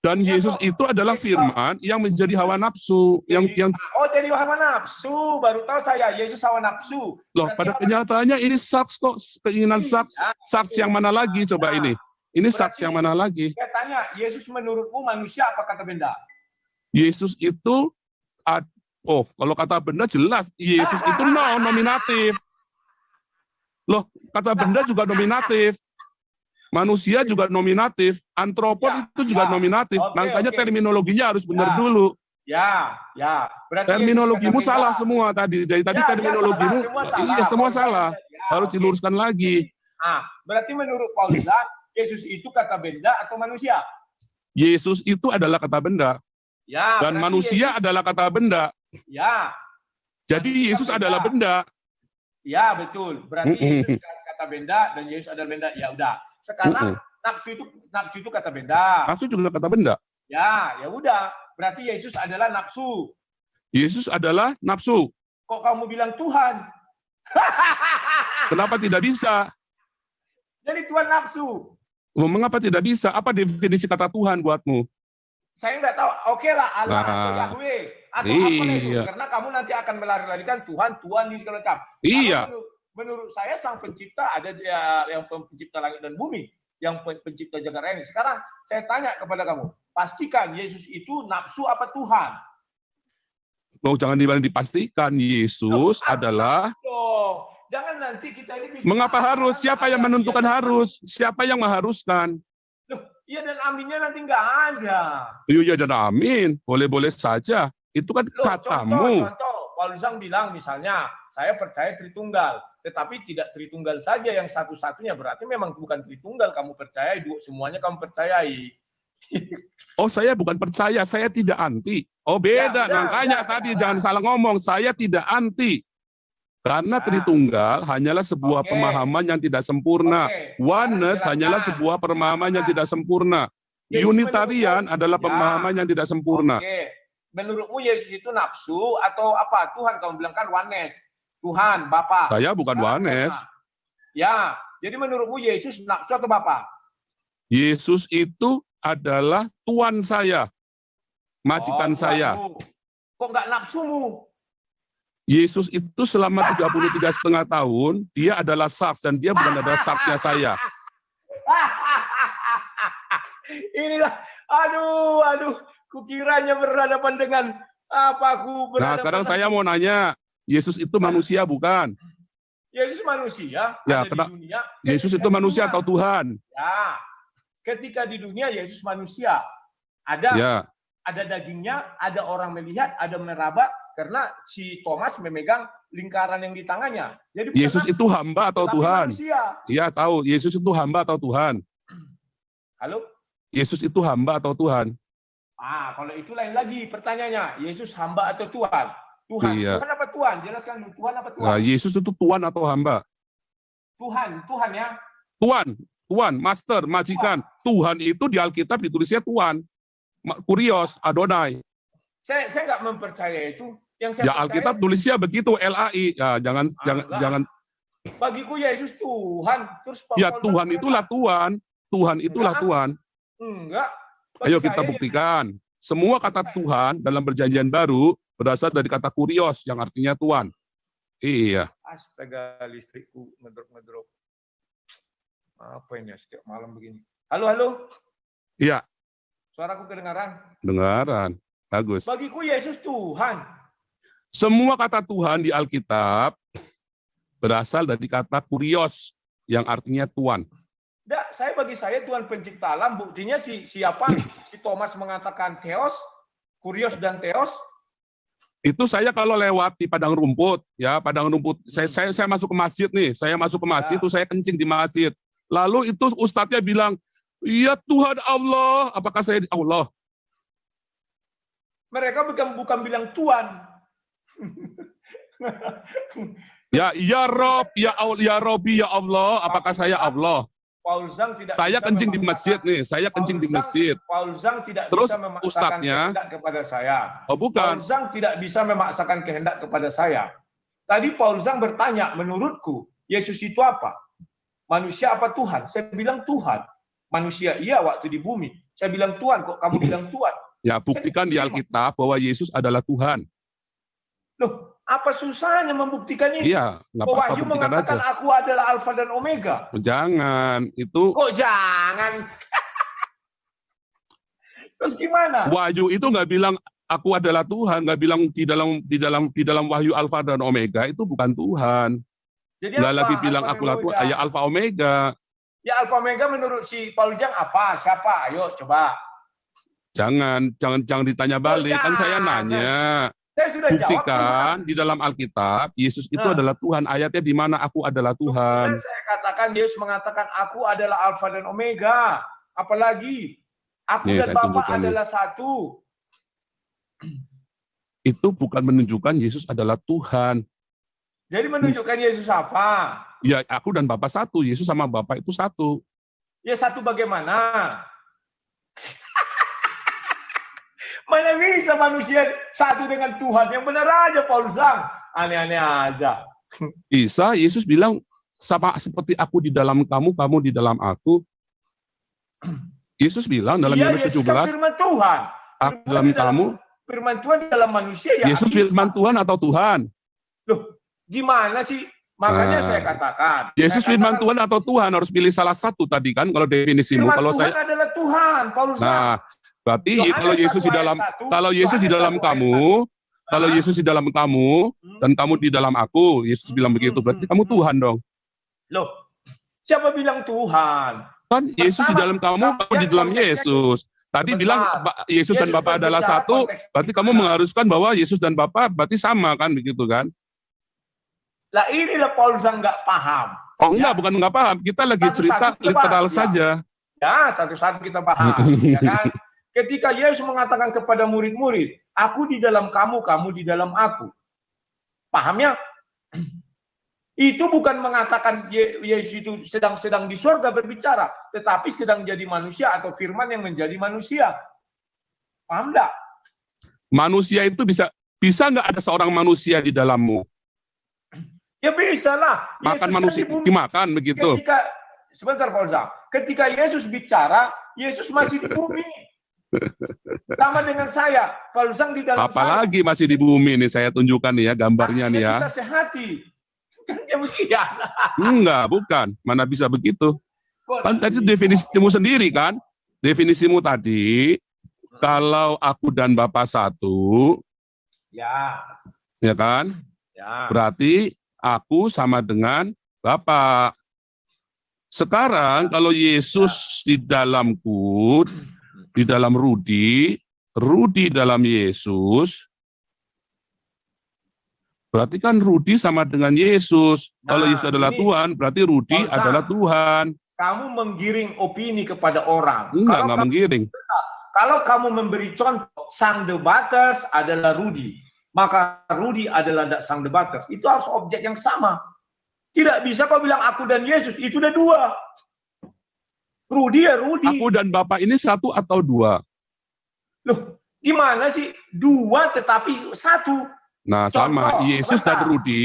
S2: Dan
S3: Iya,
S2: Yesus itu adalah
S3: Yesus-
S2: firman yang menjadi hawa nafsu. Yang
S3: Jadi-
S2: yang
S3: Oh, jadi hawa nafsu. Baru tahu saya, Yesus hawa nafsu.
S2: loh
S3: Berarti
S2: pada kenyataannya ini saks kok keinginan
S3: Iya.
S2: saks. Saks yang mana lagi coba
S3: Nah,
S2: ini? Ini saks yang mana lagi?
S3: Saya tanya, Yesus menurutmu manusia apa kata benda?
S2: Yesus itu oh kalau kata benda jelas Yesus itu *laughs* no nominatif. Loh, kata benda juga nominatif. Manusia juga nominatif, antropon
S3: Ya,
S2: itu juga
S3: ya.
S2: nominatif.
S3: Oke,
S2: Makanya
S3: oke.
S2: terminologinya harus benar
S3: Ya.
S2: dulu.
S3: Ya, ya. Berarti
S2: Terminologimu
S3: Yesus kata
S2: salah semua tadi. Dari tadi
S3: Ya, ya,
S2: terminologimu
S3: salah, semua salah.
S2: iya semua salah.
S3: ya,
S2: Harus
S3: oke.
S2: diluruskan lagi.
S3: Ah, berarti menurut Paulisan, Yesus itu kata benda atau manusia?
S2: Yesus itu adalah kata benda
S3: Ya.
S2: dan manusia
S3: Yesus-
S2: adalah kata benda.
S3: Ya,
S2: Jadi Yesus
S3: benda.
S2: adalah benda.
S3: ya betul. Berarti. Yesus kata benda dan Yesus adalah benda. Ya udah. Sekarang
S2: Mm-mm.
S3: nafsu itu nafsu itu kata benda.
S2: Nafsu juga kata benda.
S3: Ya, ya udah. Berarti Yesus adalah nafsu.
S2: Yesus adalah nafsu.
S3: Kok kamu bilang Tuhan?
S2: Kenapa tidak bisa?
S3: Jadi Tuhan nafsu.
S2: Mengapa tidak bisa? Apa definisi kata Tuhan buatmu?
S3: Saya nggak tahu. Oke lah Allah atau
S2: Nah.
S3: Yahweh atau apa itu.
S2: Iya.
S3: Karena kamu nanti akan melari-larikan Tuhan, Tuhan di segala macam.
S2: Iya.
S3: Karena Menurut, saya sang pencipta ada dia yang pencipta langit dan bumi, yang pen- pencipta jagat raya ini. Sekarang saya tanya kepada kamu, pastikan Yesus itu nafsu apa Tuhan?
S2: Oh, jangan dibilang dipastikan. Yesus
S3: Loh,
S2: adalah
S3: Loh, jangan nanti kita ini bikin
S2: mengapa
S3: apa,
S2: harus? Siapa yang menentukan
S3: iya,
S2: harus? Siapa yang mengharuskan?
S3: Loh, iya dan aminnya nanti nggak ada.
S2: Iya iya, dan amin. Boleh-boleh saja. Itu kan
S3: Loh,
S2: katamu.
S3: contoh, contoh, Paulus bilang misalnya, saya percaya Tritunggal, tetapi tidak Tritunggal saja yang satu-satunya, berarti memang bukan Tritunggal kamu percayai, semuanya kamu percayai.
S2: Oh, saya bukan percaya, saya tidak anti. Oh, beda.
S3: Ya,
S2: Makanya
S3: udah,
S2: tadi
S3: sekarang.
S2: jangan salah ngomong, saya tidak anti. Karena
S3: Nah.
S2: Tritunggal hanyalah sebuah
S3: Oke.
S2: pemahaman yang tidak sempurna.
S3: Oke,
S2: Oneness hanyalah sebuah pemahaman yang tidak sempurna.
S3: Yesus
S2: Unitarian adalah
S3: Ya.
S2: pemahaman yang tidak sempurna.
S3: Oke, menurutmu Yesus itu nafsu atau apa? Tuhan kamu bilang kan oneness. Tuhan, Bapa.
S2: Saya bukan
S3: Sekarang saya- Ya, jadi menurutmu Yesus nafsu atau Bapa?
S2: Yesus itu adalah Tuhan saya, majikan
S3: Oh,
S2: saya.
S3: Kok nggak nafsumu?
S2: Yesus itu selama 33 setengah tahun, dia adalah saks dan dia bukan adalah saksnya saya. *laughs*
S3: Inilah, aduh, aduh, kukiranya berhadapan dengan apa aku
S2: Nah,
S3: berhadapan
S2: sekarang
S3: dengan-
S2: saya mau nanya, Yesus itu manusia bukan?
S3: Yesus manusia
S2: Ya,
S3: ada di dunia.
S2: Yesus itu manusia
S3: dunia-
S2: atau Tuhan?
S3: Ya, ketika di dunia Yesus manusia. Ada
S2: Ya,
S3: ada dagingnya, ada orang melihat, ada meraba karena si Thomas memegang lingkaran yang di tangannya. Jadi
S2: Yesus itu hamba atau Tuhan?
S3: Manusia.
S2: Iya tahu, Yesus itu hamba atau Tuhan?
S3: Halo?
S2: Yesus itu hamba atau Tuhan?
S3: Ah, kalau itu lain lagi pertanyaannya. Yesus hamba atau Tuhan? Tuhan.
S2: Iya.
S3: Tuhan apa Tuhan? Jelaskan. Tuhan apa Tuhan?
S2: Nah, Yesus itu Tuhan atau hamba?
S3: Tuhan, Tuhan ya.
S2: Tuhan, Tuhan, Master, Majikan. Tuhan itu di Alkitab ditulisnya Tuhan. Kurios, Adonai.
S3: Saya saya nggak mempercayai itu. Yang saya
S2: Ya
S3: percaya,
S2: Alkitab tulisnya begitu, LAI. Ya, jangan
S3: Ah,
S2: jangan jangan
S3: bagiku Yesus Tuhan. Terus
S2: ya
S3: Paul
S2: Tuhan
S3: berkata,
S2: itulah Tuhan. Tuhan itulah
S3: Enggak.
S2: Tuhan.
S3: Enggak. Bagi
S2: Ayo kita
S3: ya,
S2: buktikan. Semua kata Tuhan dalam perjanjian baru berasal dari kata kurios yang artinya Tuhan. Iya.
S3: Astaga, listrikku ngedrop-ngedrop. Apa ini ya, setiap malam begini? Halo, halo.
S2: Iya,
S3: Suaraku kedengaran.
S2: dengaran. Bagus.
S3: Bagiku Yesus Tuhan.
S2: Semua kata Tuhan di Alkitab berasal dari kata kurios yang artinya Tuhan.
S3: Enggak, saya bagi saya Tuhan pencipta alam. Buktinya si siapa? *clears throat* si Thomas mengatakan Theos, Kurios dan Theos.
S2: Itu saya kalau lewat di padang rumput, ya padang rumput. Saya saya, saya masuk ke masjid nih, saya masuk ke masjid,
S3: Ya.
S2: itu saya kencing di masjid. Lalu itu ustadznya bilang, iya Tuhan Allah. Apakah saya Allah?
S3: Mereka bukan bukan bilang Tuhan.
S2: Ya, ya Rob, ya Allah, ya Robi, ya Allah. Apakah saya Allah?
S3: Paul Zhang tidak
S2: Saya kencing di masjid nih, saya kencing di
S3: Paul Zhang-
S2: masjid.
S3: Paul Zhang tidak
S2: Terus
S3: bisa memaksakan
S2: ustadznya-
S3: kehendak kepada saya.
S2: Oh
S3: Paul
S2: bukan,
S3: Zhang tidak bisa memaksakan kehendak kepada saya. Tadi Paul Zhang bertanya, menurutku Yesus itu apa? Manusia apa Tuhan? Saya bilang Tuhan. Manusia iya waktu di bumi. Saya bilang Tuhan, kok kamu bilang Tuhan?
S2: ya buktikan di Alkitab bahwa Yesus adalah Tuhan.
S3: Loh, apa susahnya membuktikan ini?
S2: Iya,
S3: Kok
S2: apa-apa
S3: Wahyu
S2: buktikan aja.
S3: mengatakan aku adalah Alfa dan Omega.
S2: Jangan, itu
S3: Kok jangan? *laughs* Terus gimana?
S2: Wahyu itu nggak bilang aku adalah Tuhan, nggak bilang di dalam di dalam di dalam Wahyu Alfa dan Omega itu bukan Tuhan.
S3: Jadi
S2: Nggak lagi bilang aku lah Tuhan, ya Alfa Omega.
S3: Ya Alfa Omega menurut si Paul Zhang apa? Siapa? Ayo coba.
S2: Jangan, jangan, jangan ditanya balik. Kan saya nanya,
S3: Saya sudah jawab.
S2: buktikan di dalam Alkitab Yesus itu
S3: Nah.
S2: adalah Tuhan. Ayatnya di mana aku adalah Tuhan.
S3: Saya katakan Yesus mengatakan aku adalah Alfa dan Omega. Apalagi aku
S2: Nih,
S3: dan Bapa adalah satu.
S2: Itu bukan menunjukkan Yesus adalah Tuhan.
S3: Jadi menunjukkan Yesus apa?
S2: Ya, aku dan Bapa satu. Yesus sama Bapa itu satu.
S3: Ya satu bagaimana? Mana bisa manusia satu dengan Tuhan? Yang benar aja Paul Zhang. Aneh-aneh aja.
S2: Isa, Yesus bilang, sama seperti aku di dalam kamu, kamu di dalam aku. Yesus bilang dalam
S3: Iya,
S2: Yohanes
S3: Yesus kan
S2: 17,
S3: firman Tuhan.
S2: aku
S3: Firman
S2: dalam
S3: di dalam-
S2: kamu,
S3: Firman Tuhan di dalam manusia ya.
S2: Yesus
S3: bisa.
S2: firman Tuhan atau Tuhan?
S3: Loh, gimana sih? Makanya
S2: Nah.
S3: saya katakan.
S2: Yesus
S3: saya
S2: firman
S3: katakan,
S2: Tuhan atau Tuhan harus pilih salah satu tadi kan kalau definisimu.
S3: Firman
S2: Kalau
S3: Tuhan
S2: saya
S3: adalah Tuhan, Paulus.
S2: Nah, berarti
S3: Yohanes
S2: kalau Yesus
S3: 1
S2: di dalam
S3: ayat 1,
S2: kalau Yesus di dalam
S3: 1 ayat
S2: kamu,
S3: 1.
S2: kalau Yesus di dalam kamu
S3: hmm,
S2: dan kamu di dalam aku, Yesus
S3: Hmm,
S2: bilang begitu.
S3: hmm,
S2: Berarti
S3: hmm,
S2: kamu. Tuhan dong.
S3: Loh, siapa bilang Tuhan?
S2: Kan Yesus di dalam kamu,
S3: kamu
S2: di dalam Yesus. Tadi
S3: Sebentar.
S2: bilang Ba- Yesus dan
S3: Yesus
S2: Bapa adalah satu, berarti kamu mengharuskan bahwa Yesus dan Bapa berarti sama kan begitu kan?
S3: Lah inilah Paulus yang nggak paham.
S2: Oh enggak,
S3: Ya.
S2: bukan enggak paham. Kita lagi
S3: Satu-satu
S2: cerita
S3: kita
S2: literal
S3: bahas, ya.
S2: saja.
S3: Ya, satu-satu kita paham. *laughs* ya kan? Ketika Yesus mengatakan kepada murid-murid, aku di dalam kamu, kamu di dalam aku. Pahamnya? *clears throat* Itu bukan mengatakan Ye- Yesus itu sedang-sedang di surga berbicara, tetapi sedang jadi manusia atau firman yang menjadi manusia. Paham enggak?
S2: Manusia itu bisa bisa nggak ada seorang manusia di dalammu? *clears throat*
S3: Ya bisa lah.
S2: Makan
S3: Yesus kan
S2: manusia
S3: bumi.
S2: dimakan begitu.
S3: Ketika sebentar Pak ketika Yesus bicara, Yesus masih di bumi. Sama dengan saya, Pak Uzang di dalam saya.
S2: Apalagi masih di bumi nih saya tunjukkan nih ya gambarnya nih ya.
S3: Kita sehati. Kan demikian.
S2: Enggak, bukan. Mana bisa begitu? Kan tadi definisimu sendiri kan? Definisimu tadi kalau aku dan Bapak satu,
S3: Ya,
S2: ya kan?
S3: ya.
S2: Berarti aku sama dengan Bapak. Sekarang kalau Yesus di dalamku, di dalam Rudi, Rudi dalam Yesus, berarti kan Rudi sama dengan Yesus. Kalau
S3: Nah,
S2: Yesus adalah
S3: ini-
S2: Tuhan, berarti Rudi
S3: Bangsa.
S2: adalah Tuhan.
S3: Kamu menggiring opini kepada orang.
S2: Enggak,
S3: kalau,
S2: enggak
S3: kamu,
S2: menggiring.
S3: kalau kamu memberi contoh, sang debaters adalah Rudi, maka Rudi adalah da- sang debaters. Itu harus objek yang sama. Tidak bisa kau bilang aku dan Yesus, itu udah dua. Rudi ya Rudi.
S2: Aku dan Bapak ini satu atau dua?
S3: Loh, gimana sih? Dua tetapi satu.
S2: Nah, sama
S3: Contoh,
S2: Yesus dan
S3: sebentar.
S2: Rudi,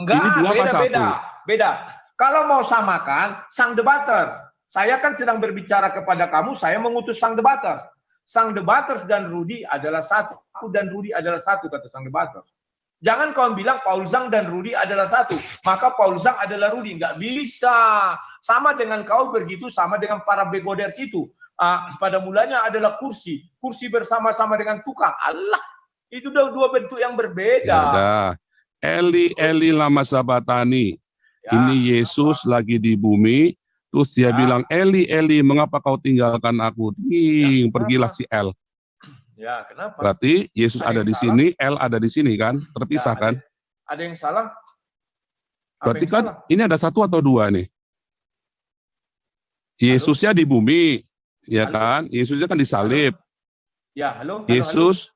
S3: Enggak,
S2: Ini dua apa
S3: beda,
S2: satu?
S3: beda, beda. Kalau mau samakan, sang debater. Saya kan sedang berbicara kepada kamu, saya mengutus sang debater. Sang debater dan Rudi adalah satu. Aku dan Rudi adalah satu, kata sang debater. Jangan kau bilang Paul Zhang dan Rudi adalah satu. Maka Paul Zhang adalah Rudi. Enggak bisa. Sama dengan kau begitu, sama dengan para begoders itu. Ah, pada mulanya adalah kursi. Kursi bersama-sama dengan tukang. Allah, itu udah dua bentuk yang berbeda.
S2: ya. Eli, Eli lama sabatani.
S3: Ya.
S2: Ini Yesus lagi di bumi, terus dia
S3: Ya.
S2: bilang, Eli, Eli, mengapa kau tinggalkan aku? Ding,
S3: Ya,
S2: pergilah si L.
S3: Ya, kenapa?
S2: Berarti Yesus
S3: Ada
S2: ada di
S3: salah?
S2: sini, L ada di sini kan? Terpisah
S3: Ya,
S2: kan?
S3: Ada, ada yang salah? Apa
S2: Berarti
S3: yang
S2: kan
S3: salah?
S2: ini ada satu atau dua nih. Yesusnya di bumi, ya
S3: Halo?
S2: kan? Yesusnya kan disalib.
S3: Ya, halo. halo,
S2: Yesus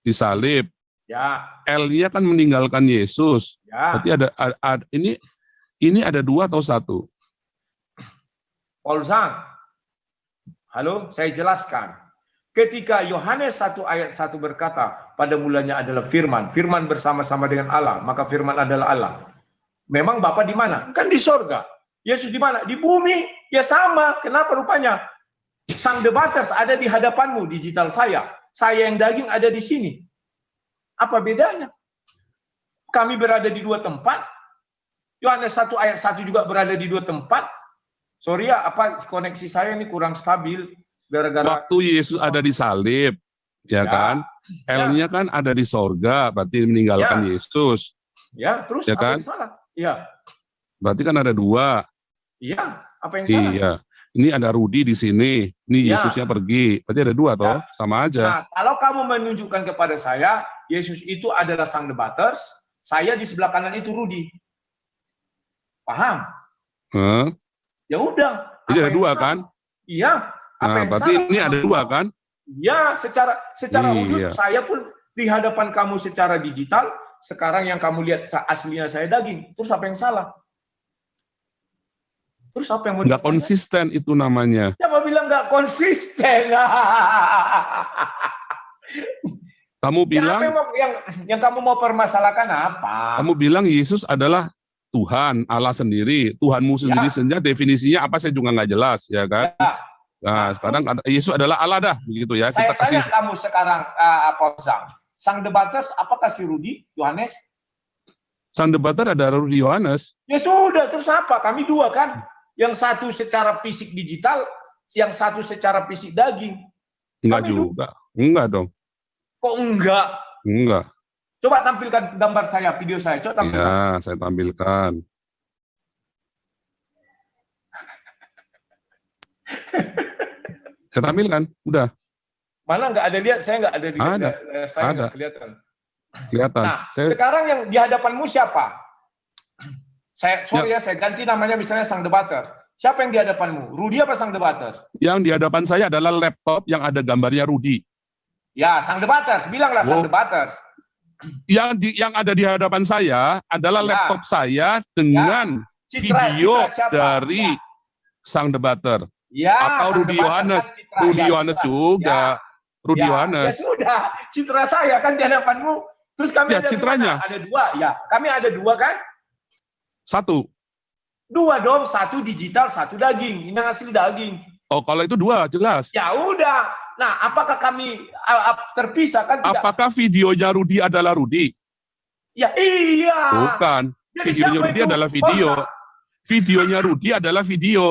S2: disalib.
S3: halo. Ya,
S2: L-nya kan meninggalkan Yesus.
S3: ya.
S2: Berarti ada, ada- ada- ini ini ada dua atau satu?
S3: Paul Zhang. Halo, saya jelaskan. Ketika Yohanes 1 ayat 1 berkata, pada mulanya adalah firman, firman bersama-sama dengan Allah, maka firman adalah Allah. Memang Bapak di mana? Kan di sorga. Yesus di mana? Di bumi. Ya sama. Kenapa rupanya? Sang debaters ada di hadapanmu, digital saya. Saya yang daging ada di sini. Apa bedanya? Kami berada di dua tempat. Yohanes 1 ayat 1 juga berada di dua tempat. Sorry ya, apa koneksi saya ini kurang stabil gara-gara
S2: Waktu Yesus ada di salib, ya,
S3: Ya.
S2: kan? L-nya kan ada di sorga, berarti meninggalkan
S3: Ya.
S2: Yesus.
S3: ya terus
S2: Ya
S3: apa
S2: kan?
S3: yang salah? Iya,
S2: Berarti kan ada dua.
S3: iya, apa yang salah?
S2: Iya. Ini ada Rudi di sini. Ini
S3: Ya.
S2: Yesusnya pergi. Berarti ada dua toh,
S3: Ya.
S2: sama aja.
S3: Nah, kalau kamu menunjukkan kepada saya, Yesus itu adalah sang debaters, saya di sebelah kanan itu Rudi. Paham?
S2: Hah?
S3: Ya udah.
S2: Jadi ada dua
S3: salah?
S2: kan?
S3: Iya. Apa
S2: Nah,
S3: yang
S2: berarti
S3: salah?
S2: ini ada dua kan?
S3: Ya, secara secara
S2: Iya.
S3: wujud saya pun di hadapan kamu secara digital, sekarang yang kamu lihat aslinya saya daging. Terus apa yang salah? Terus apa yang mau
S2: Nggak konsisten itu namanya.
S3: Siapa bilang nggak konsisten? *laughs*
S2: Kamu
S3: Ya,
S2: bilang,
S3: yang, mau- yang yang kamu mau permasalahkan apa?
S2: kamu bilang Yesus adalah Tuhan, Allah sendiri. Tuhanmu sendiri saja definisinya apa saya juga nggak jelas, ya kan?
S3: Ya.
S2: Nah, sekarang ada- Yesus adalah Allah dah, begitu ya.
S3: Saya
S2: Kita kasih
S3: tanya kamu sekarang, uh, Sang. Sang debaters, apakah si Rudi, Yohanes?
S2: sang debater ada Rudi Yohanes.
S3: Ya sudah, terus apa? Kami dua kan? Yang satu secara fisik digital, yang satu secara fisik daging.
S2: Enggak
S3: Kami
S2: juga. Enggak dong.
S3: Kok enggak?
S2: Enggak.
S3: Coba tampilkan gambar saya, video saya. Coba tampilkan.
S2: Ya, saya tampilkan. *laughs* saya tampilkan, udah
S3: Mana nggak ada lihat? Saya nggak ada di
S2: Ada.
S3: saya
S2: Ada.
S3: nggak kelihatan.
S2: kelihatan.
S3: Nah,
S2: saya
S3: sekarang yang di hadapanmu siapa? Saya sorry ya, saya ganti namanya misalnya sang debater. Siapa yang di hadapanmu? Rudi apa sang debater?
S2: yang di hadapan saya adalah laptop yang ada gambarnya Rudi.
S3: Ya, sang debaters. Bilanglah sang
S2: Oh.
S3: debaters.
S2: Yang di yang ada di hadapan saya adalah
S3: Ya.
S2: laptop saya dengan
S3: Citra,
S2: video
S3: citra siapa?
S2: dari sang debater
S3: ya,
S2: atau Rudi Yohanes.
S3: kan.
S2: Rudi
S3: Ya,
S2: Yohanes juga. Rudi
S3: Ya,
S2: Yohanes.
S3: Ya sudah, citra saya kan di hadapanmu. Terus kami
S2: Ya,
S3: ada
S2: citranya.
S3: gimana? Ada dua, ya. Kami ada dua kan?
S2: Satu.
S3: Dua dong, satu digital, satu daging. Ini asli daging.
S2: Oh, kalau itu dua jelas.
S3: Ya udah. Nah, apakah kami terpisah kan tidak?
S2: Apakah videonya Rudi adalah Rudi?
S3: Ya iya.
S2: Bukan.
S3: Jadi
S2: Videonya Rudi adalah video. Videonya Rudi adalah video.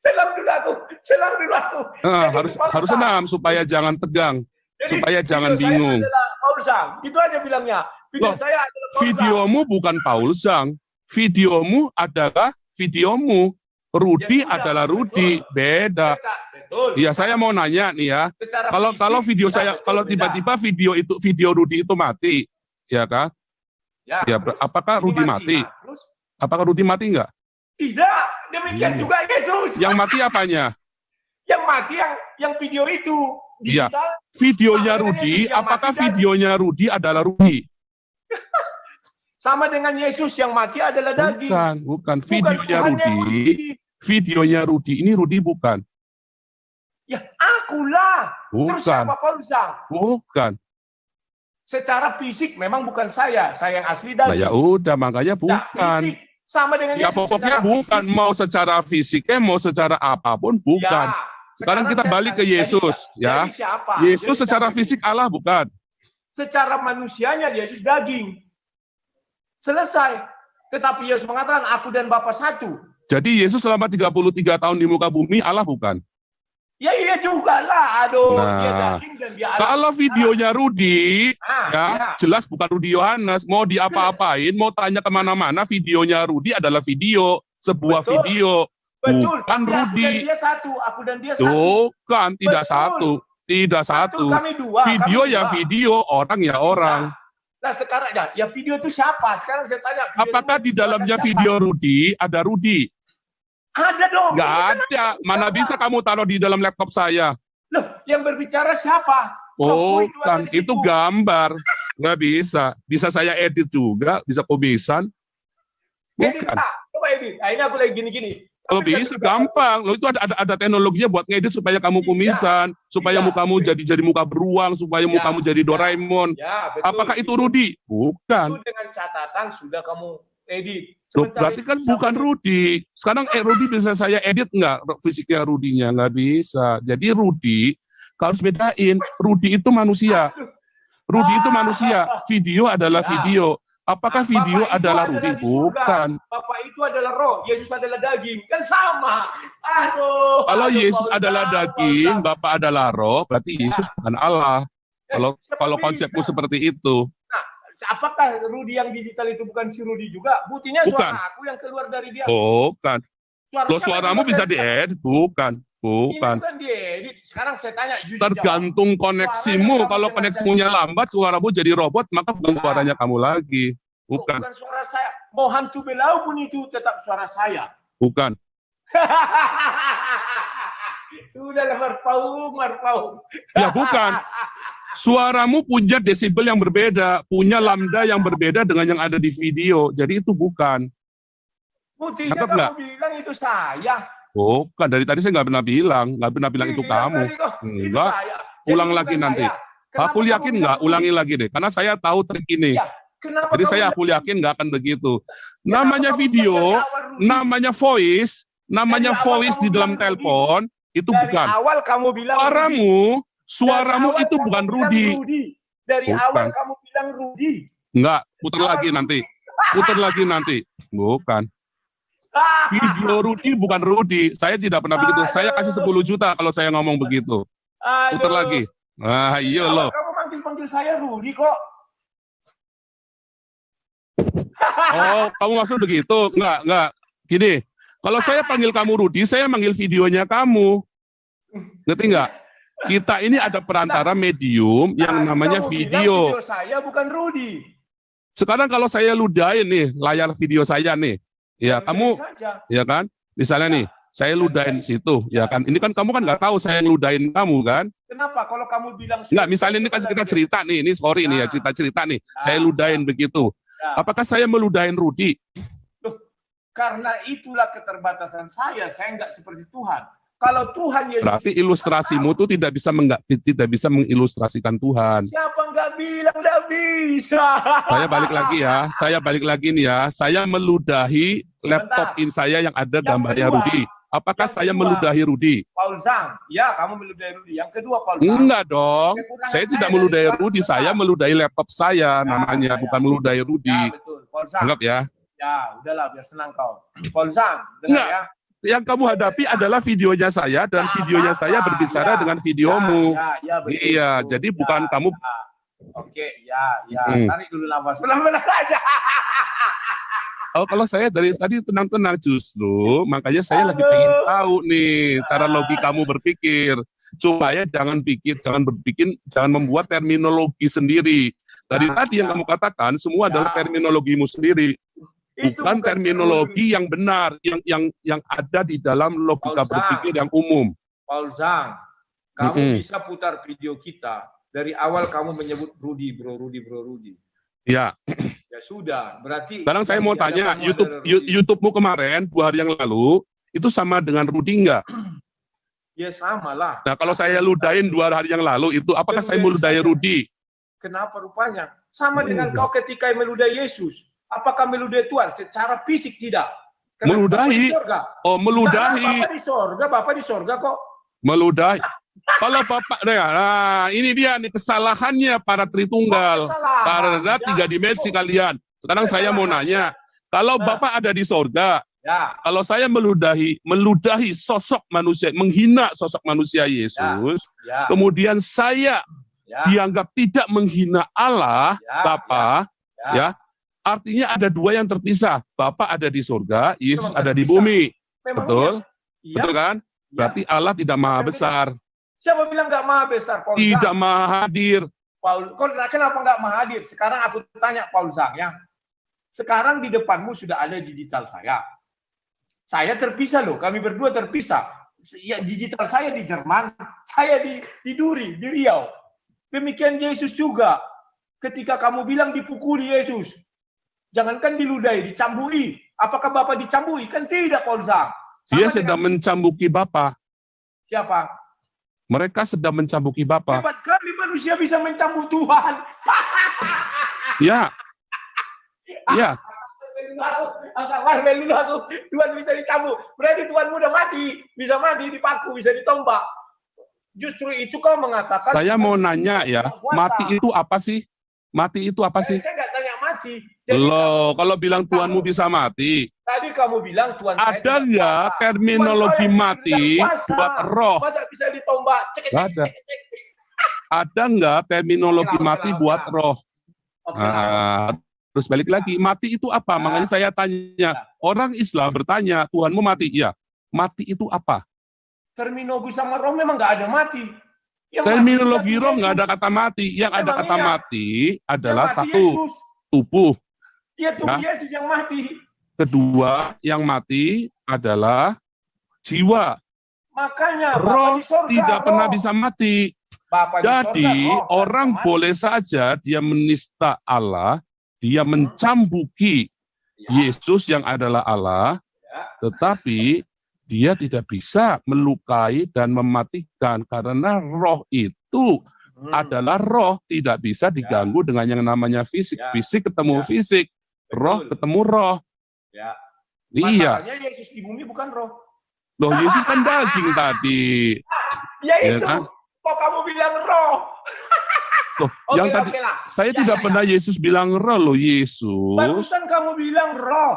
S3: Selang dulu aku, selang dulu aku.
S2: Nah,
S3: Jadi,
S2: harus harus senam supaya jangan tegang,
S3: Jadi,
S2: supaya jangan bingung.
S3: adalah Paul Sang. Itu aja bilangnya. Video
S2: Loh,
S3: saya adalah Paul Sang.
S2: Videomu bukan Paul Zhang. Videomu adalah videomu. Rudi
S3: Ya
S2: adalah Rudi, beda. Iya, saya mau nanya nih ya.
S3: Secara
S2: Kalau
S3: fisik,
S2: kalau video
S3: ya,
S2: saya
S3: betul,
S2: kalau tiba-tiba video itu video Rudi itu mati, ya kan?
S3: ya,
S2: Ya, apakah Rudi mati?
S3: Nah, terus
S2: Apakah Rudi mati enggak?
S3: tidak, demikian
S2: Iya.
S3: juga Yesus.
S2: Yang mati apanya?
S3: Yang mati yang yang video itu
S2: Iya. Videonya Rudi,
S3: Yesus
S2: apakah videonya Rudi adalah Rudi? *laughs*
S3: Sama dengan Yesus yang mati adalah daging.
S2: Bukan, bukan. Videonya
S3: yang
S2: Rudi, videonya Rudi ini Rudi bukan.
S3: Ya, akulah. Terus
S2: Bukan.
S3: siapa Paul Sang?
S2: Bukan.
S3: Secara fisik memang bukan saya, saya yang asli
S2: Nah,
S3: daging.
S2: ya udah makanya
S3: Nah,
S2: bukan.
S3: fisik sama dengan
S2: Ya pokoknya bukan
S3: fisik.
S2: mau secara fisiknya mau secara apa pun bukan.
S3: Ya.
S2: Sekarang kita
S3: saya
S2: balik ke Yesus,
S3: jadi-
S2: ya.
S3: jadi siapa?
S2: Yesus
S3: Jadi
S2: secara
S3: siapa?
S2: fisik Allah bukan.
S3: Secara manusianya Yesus daging. Selesai. Tetapi Yesus mengatakan aku dan Bapa satu.
S2: Jadi Yesus selama 33 tahun di muka bumi Allah bukan.
S3: Ya iya juga lah. Aduh, dia
S2: Nah,
S3: daging dan dia.
S2: Kalau videonya Rudi,
S3: Ah,
S2: ya
S3: ya.
S2: jelas bukan Rudi Yohanes. Mau diapa-apain, mau tanya ke mana-mana, videonya Rudi adalah video, sebuah
S3: Betul.
S2: video.
S3: Betul.
S2: bukan
S3: Aku
S2: Rudi.
S3: dan dia satu. Aku dan dia satu.
S2: Bukan, tidak
S3: Betul.
S2: satu, tidak
S3: Betul,
S2: satu.
S3: kami dua.
S2: Video
S3: kami
S2: ya
S3: dua.
S2: video, orang ya orang.
S3: Nah sekarang ya, ya video itu siapa? Sekarang saya tanya.
S2: Apakah di dalamnya
S3: siapa?
S2: video Rudi ada Rudi?
S3: Ada dong.
S2: Nggak ada. Mana bisa kamu taruh di dalam laptop saya?
S3: Loh, yang berbicara siapa? Rohku itu ada
S2: Bukan,
S3: di
S2: itu gambar. Nggak bisa. Bisa saya edit juga, bisa komisan.
S3: Edit
S2: Bukan.
S3: lah. Coba edit. Nah, ini aku lagi gini-gini.
S2: Kalau bisa gampang. Lo itu ada, ada ada teknologinya buat ngedit supaya kamu
S3: Iya.
S2: kumisan, supaya
S3: Iya.
S2: mukamu jadi jadi muka beruang, supaya
S3: Iya.
S2: mukamu jadi Doraemon.
S3: Ya, betul.
S2: Apakah itu Rudi? Bukan.
S3: Itu dengan catatan sudah kamu edit.
S2: Loh, berarti kan bukan Rudi. Sekarang eh, Rudi bisa saya edit nggak fisiknya Rudinya? Nggak bisa. Jadi Rudi harus bedain. Rudi itu manusia. Rudi itu manusia. *laughs* Video adalah
S3: Ya.
S2: video. Apakah
S3: Bapak
S2: video
S3: itu
S2: adalah Rudi? Bukan.
S3: Bapak itu adalah roh, Yesus adalah daging. Kan sama. Aduh.
S2: Kalau
S3: aduh,
S2: Yesus
S3: Paul
S2: adalah daging. Bapak adalah roh, berarti Yesus bukan Allah.
S3: Eh,
S2: Kalau kalau
S3: bisa?
S2: konsepmu seperti itu.
S3: Apakah Rudi yang digital itu bukan si Rudi juga? Buktinya
S2: Bukan.
S3: suara aku yang keluar dari dia.
S2: Bukan.
S3: Suara
S2: Lo suaramu bisa diedit, bukan.
S3: Ini
S2: Bukan.
S3: bukan diedit. Sekarang saya tanya jujur
S2: Tergantung koneksimu.
S3: Suaranya
S2: Kalau
S3: dengan
S2: lambat, suaramu jadi robot, maka bukan
S3: Nah.
S2: suaranya kamu lagi.
S3: jawab.
S2: Bukan.
S3: bukan suara saya. Mau hantu belau pun itu tetap suara saya.
S2: Bukan. *laughs*
S3: Sudah marpaung, marpaung.
S2: Ya bukan. Suaramu punya desibel yang berbeda, punya lambda yang berbeda dengan yang ada di video. Jadi itu bukan.
S3: Buktinya
S2: Nangkep
S3: kamu bilang itu saya.
S2: Bukan. Dari tadi saya nggak pernah bilang. Nggak pernah bilang itu
S3: Bilang
S2: kamu. Enggak. Ulang lagi nanti.
S3: Kenapa
S2: Aku yakin nggak? Ulangi lagi deh. Karena saya tahu trik ini.
S3: Ya, Kenapa
S2: Jadi saya aku yakin nggak akan begitu.
S3: Kenapa
S2: Namanya video, namanya voice, namanya voice di dalam telepon itu
S3: Dari
S2: bukan.
S3: awal kamu bilang.
S2: Suaramu, suaramu
S3: Dari awal
S2: itu bukan Rudi.
S3: Dari
S2: Bukan.
S3: awal kamu bilang Rudi.
S2: Enggak, putar lagi nanti. Putar lagi nanti. Bukan. *laughs* Video Rudi bukan Rudi. Saya tidak pernah begitu. Saya kasih 10 juta kalau saya ngomong begitu. Putar
S3: Aduh.
S2: lagi. Ah, iya loh.
S3: Kamu panggil-panggil saya Rudi kok.
S2: Oh, kamu maksud begitu? Enggak, enggak. Gini, kalau saya panggil kamu Rudi, saya manggil videonya kamu. Ngerti enggak? Kita ini ada perantara medium yang
S3: Nah,
S2: namanya video.
S3: video saya bukan Rudi.
S2: Sekarang kalau saya ludahin nih layar video saya nih, ya kamu, ya kan? Misalnya nih, saya ludahin situ, ya kan? Ini kan kamu kan nggak tahu saya ludahin kamu kan?
S3: Kenapa kalau kamu bilang
S2: Enggak, misalnya ini kan kita cerita nih, ini sorry nih ya
S3: Nah.
S2: cerita-cerita nih,
S3: Nah.
S2: saya ludahin begitu. Apakah saya meludahin Rudi?
S3: Karena itulah keterbatasan saya. Saya nggak seperti Tuhan. Kalau Tuhan Yesus
S2: Berarti ilustrasimu tuh tidak bisa menggak, tidak bisa mengilustrasikan Tuhan.
S3: siapa nggak bilang nggak bisa?
S2: Saya balik lagi ya, saya balik lagi nih ya. Saya meludahi laptop in saya yang ada
S3: Yang
S2: gambarnya
S3: kedua,
S2: Rudi. Apakah saya
S3: kedua.
S2: meludahi Rudi?
S3: Paul Zhang, ya kamu meludahi Rudi. Yang kedua Paul Zhang.
S2: Enggak dong. Saya tidak meludahi Rudi, saya meludahi laptop saya namanya,
S3: ya,
S2: bukan
S3: ya.
S2: meludahi Rudi.
S3: Ya betul, Paul Zhang.
S2: Anggap ya.
S3: Ya, udahlah biar senang kau. *clears throat* Zhang, dengar ya.
S2: Yang kamu hadapi adalah videonya saya dan
S3: Ya,
S2: videonya
S3: apa?
S2: saya berbicara
S3: Ya,
S2: dengan videomu.
S3: Ya, ya, ya,
S2: Iya, jadi
S3: Ya,
S2: bukan kamu
S3: ya. Oke, ya, ya.
S2: Hmm.
S3: Tarik dulu nafas. Benar-benar aja. *laughs*
S2: Oh, kalau saya dari tadi tenang-tenang justru, makanya saya lagi
S3: Aduh.
S2: pengen tahu nih cara logikamu berpikir supaya jangan pikir, jangan berpikir, jangan membuat terminologi sendiri. Dari
S3: Ya,
S2: tadi yang
S3: ya.
S2: kamu katakan semua
S3: Ya.
S2: adalah terminologimu sendiri, bukan terminologi yang benar, yang yang yang ada di dalam logika
S3: Paul
S2: berpikir yang umum.
S3: Paul Zhang. Kamu
S2: Mm-mm.
S3: bisa putar video kita. Dari awal kamu menyebut Rudi, bro, Rudi, bro, Rudi.
S2: Ya,
S3: Ya sudah, berarti...
S2: sekarang saya mau tanya, YouTube. YouTube-mu kemarin dua hari yang lalu itu sama dengan Rudi enggak?
S3: Ya sama lah.
S2: Nah, kalau saya ludahin dua hari yang lalu itu, apakah saya
S3: Meludahi.
S2: Rudi?
S3: Kenapa rupanya? Sama dengan
S2: Enggak.
S3: kau ketika meludahi Yesus. Apakah meludahi Tuhan? Secara fisik tidak. Kenapa
S2: Meludahi.
S3: Bapak?
S2: Oh, meludahi.
S3: Nah, Bapak di sorga, Bapak di sorga kok.
S2: meludahi. Kalau Bapak, nah ini dia nih kesalahannya para Tritunggal.
S3: Kesalahan.
S2: Karena
S3: Ya,
S2: tiga dimensi
S3: oh,
S2: kalian. Sekarang saya mau nanya, kalau
S3: Nah.
S2: Bapak ada di sorga,
S3: Ya,
S2: kalau saya meludahi, meludahi sosok manusia, menghina sosok manusia Yesus,
S3: ya,
S2: kemudian saya
S3: ya,
S2: dianggap tidak menghina Allah,
S3: ya,
S2: Bapak,
S3: ya.
S2: ya, artinya ada dua yang terpisah. Bapak ada di sorga, Yesus
S3: Memang
S2: ada di bumi.
S3: Memang
S2: Betul?
S3: iya.
S2: Betul kan?
S3: Iya.
S2: Berarti Allah tidak maha besar,
S3: Siapa bilang nggak maha besar, Paul
S2: tidak
S3: Zhang?
S2: maha hadir.
S3: Paul, kau kenapa nggak maha hadir? Sekarang aku tanya Paul Zhang ya. Sekarang di depanmu sudah ada digital saya. Saya terpisah loh, kami berdua terpisah. Ya, digital saya di Jerman, saya di, di Duri, di Riau. Demikian Yesus juga. Ketika kamu bilang dipukuli Yesus, jangankan diludahi, dicambui. Apakah Bapak dicambui? Kan tidak, Paul Zhang.
S2: Dia
S3: Sama
S2: sedang mencambuki Bapa.
S3: Siapa?
S2: Mereka sedang mencambuki Bapa.
S3: Hebat kali manusia bisa mencambuk Tuhan. *laughs*
S2: Ya. Ya,
S3: aku. *laughs* Tuhan bisa dicambuk. Berarti Tuhan udah mati. Bisa mati, dipaku, bisa ditombak. Justru itu kau mengatakan...
S2: saya mau nanya ya, mati itu apa sih? Mati itu apa
S3: Eh,
S2: sih?
S3: Saya nggak tanya mati. Jadi
S2: Loh, kalau bilang Tuhanmu bisa mati,
S3: Tadi kamu bilang Tuhan saya
S2: ada
S3: kuasa.
S2: terminologi
S3: saya
S2: mati buat roh?
S3: Masa bisa ditombak? Cek, cek,
S2: ada.
S3: cek, cek.
S2: Ada nggak terminologi
S3: Oke
S2: mati
S3: oke
S2: buat
S3: oke
S2: roh?
S3: Oke lah.
S2: Ah, terus balik lagi, mati itu apa?
S3: Ya.
S2: Makanya saya tanya, orang Islam bertanya, Tuhanmu mati? Iya. Mati itu apa?
S3: Terminologi sama roh memang nggak ada mati. Yang
S2: Terminologi roh nggak ada kata mati. Yang ada kata
S3: iya.
S2: mati adalah
S3: mati
S2: satu,
S3: Yesus.
S2: Tubuh.
S3: Iya tubuh
S2: Ya.
S3: Yesus yang mati.
S2: Kedua, yang mati adalah jiwa.
S3: Makanya
S2: Roh
S3: di sorga,
S2: tidak
S3: roh.
S2: pernah bisa mati.
S3: Bapa di
S2: Jadi
S3: sorga, roh,
S2: orang
S3: mati.
S2: boleh saja dia menista Allah, dia mencambuki
S3: Ya.
S2: Yesus yang adalah Allah,
S3: Ya.
S2: tetapi dia tidak bisa melukai dan mematikan karena roh itu
S3: Hmm.
S2: adalah roh, tidak bisa diganggu dengan yang namanya fisik.
S3: Ya.
S2: Fisik ketemu
S3: Ya.
S2: fisik, roh
S3: Betul.
S2: ketemu roh.
S3: Ya.
S2: Iya,
S3: Masalahnya Yesus di bumi bukan roh.
S2: loh Yesus kan daging tadi. *laughs*
S3: Ya
S2: Ya
S3: itu.
S2: kan?
S3: Kok kamu bilang roh?
S2: Loh, *laughs*
S3: Oke
S2: yang tadi
S3: oke lah.
S2: saya
S3: Ya,
S2: tidak
S3: ya,
S2: pernah Yesus bilang roh loh Yesus.
S3: Barusan kamu bilang roh.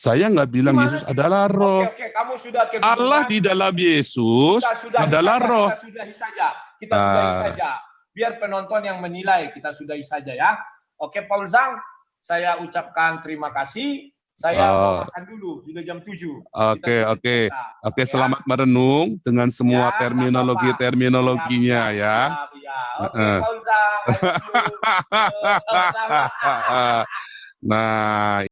S2: Saya nggak bilang
S3: Gimana
S2: Yesus
S3: sih?
S2: adalah roh.
S3: Oke, oke, kamu sudah
S2: Allah di dalam Yesus
S3: kita sudahi
S2: adalah
S3: saja,
S2: roh.
S3: Kita sudahi saja. Kita sudahi
S2: Ah.
S3: saja. Biar penonton yang menilai, kita sudahi saja ya. Oke, Paul Zhang, saya ucapkan terima kasih. Saya mau
S2: Oh.
S3: makan dulu, sudah jam 7.
S2: Oke, oke. Oke, selamat merenung dengan semua
S3: Ya,
S2: terminologi-terminologinya ya.
S3: Ya, Oke,
S2: Heeh.
S3: Paul Zhang. Sama-sama. *laughs*
S2: Nah,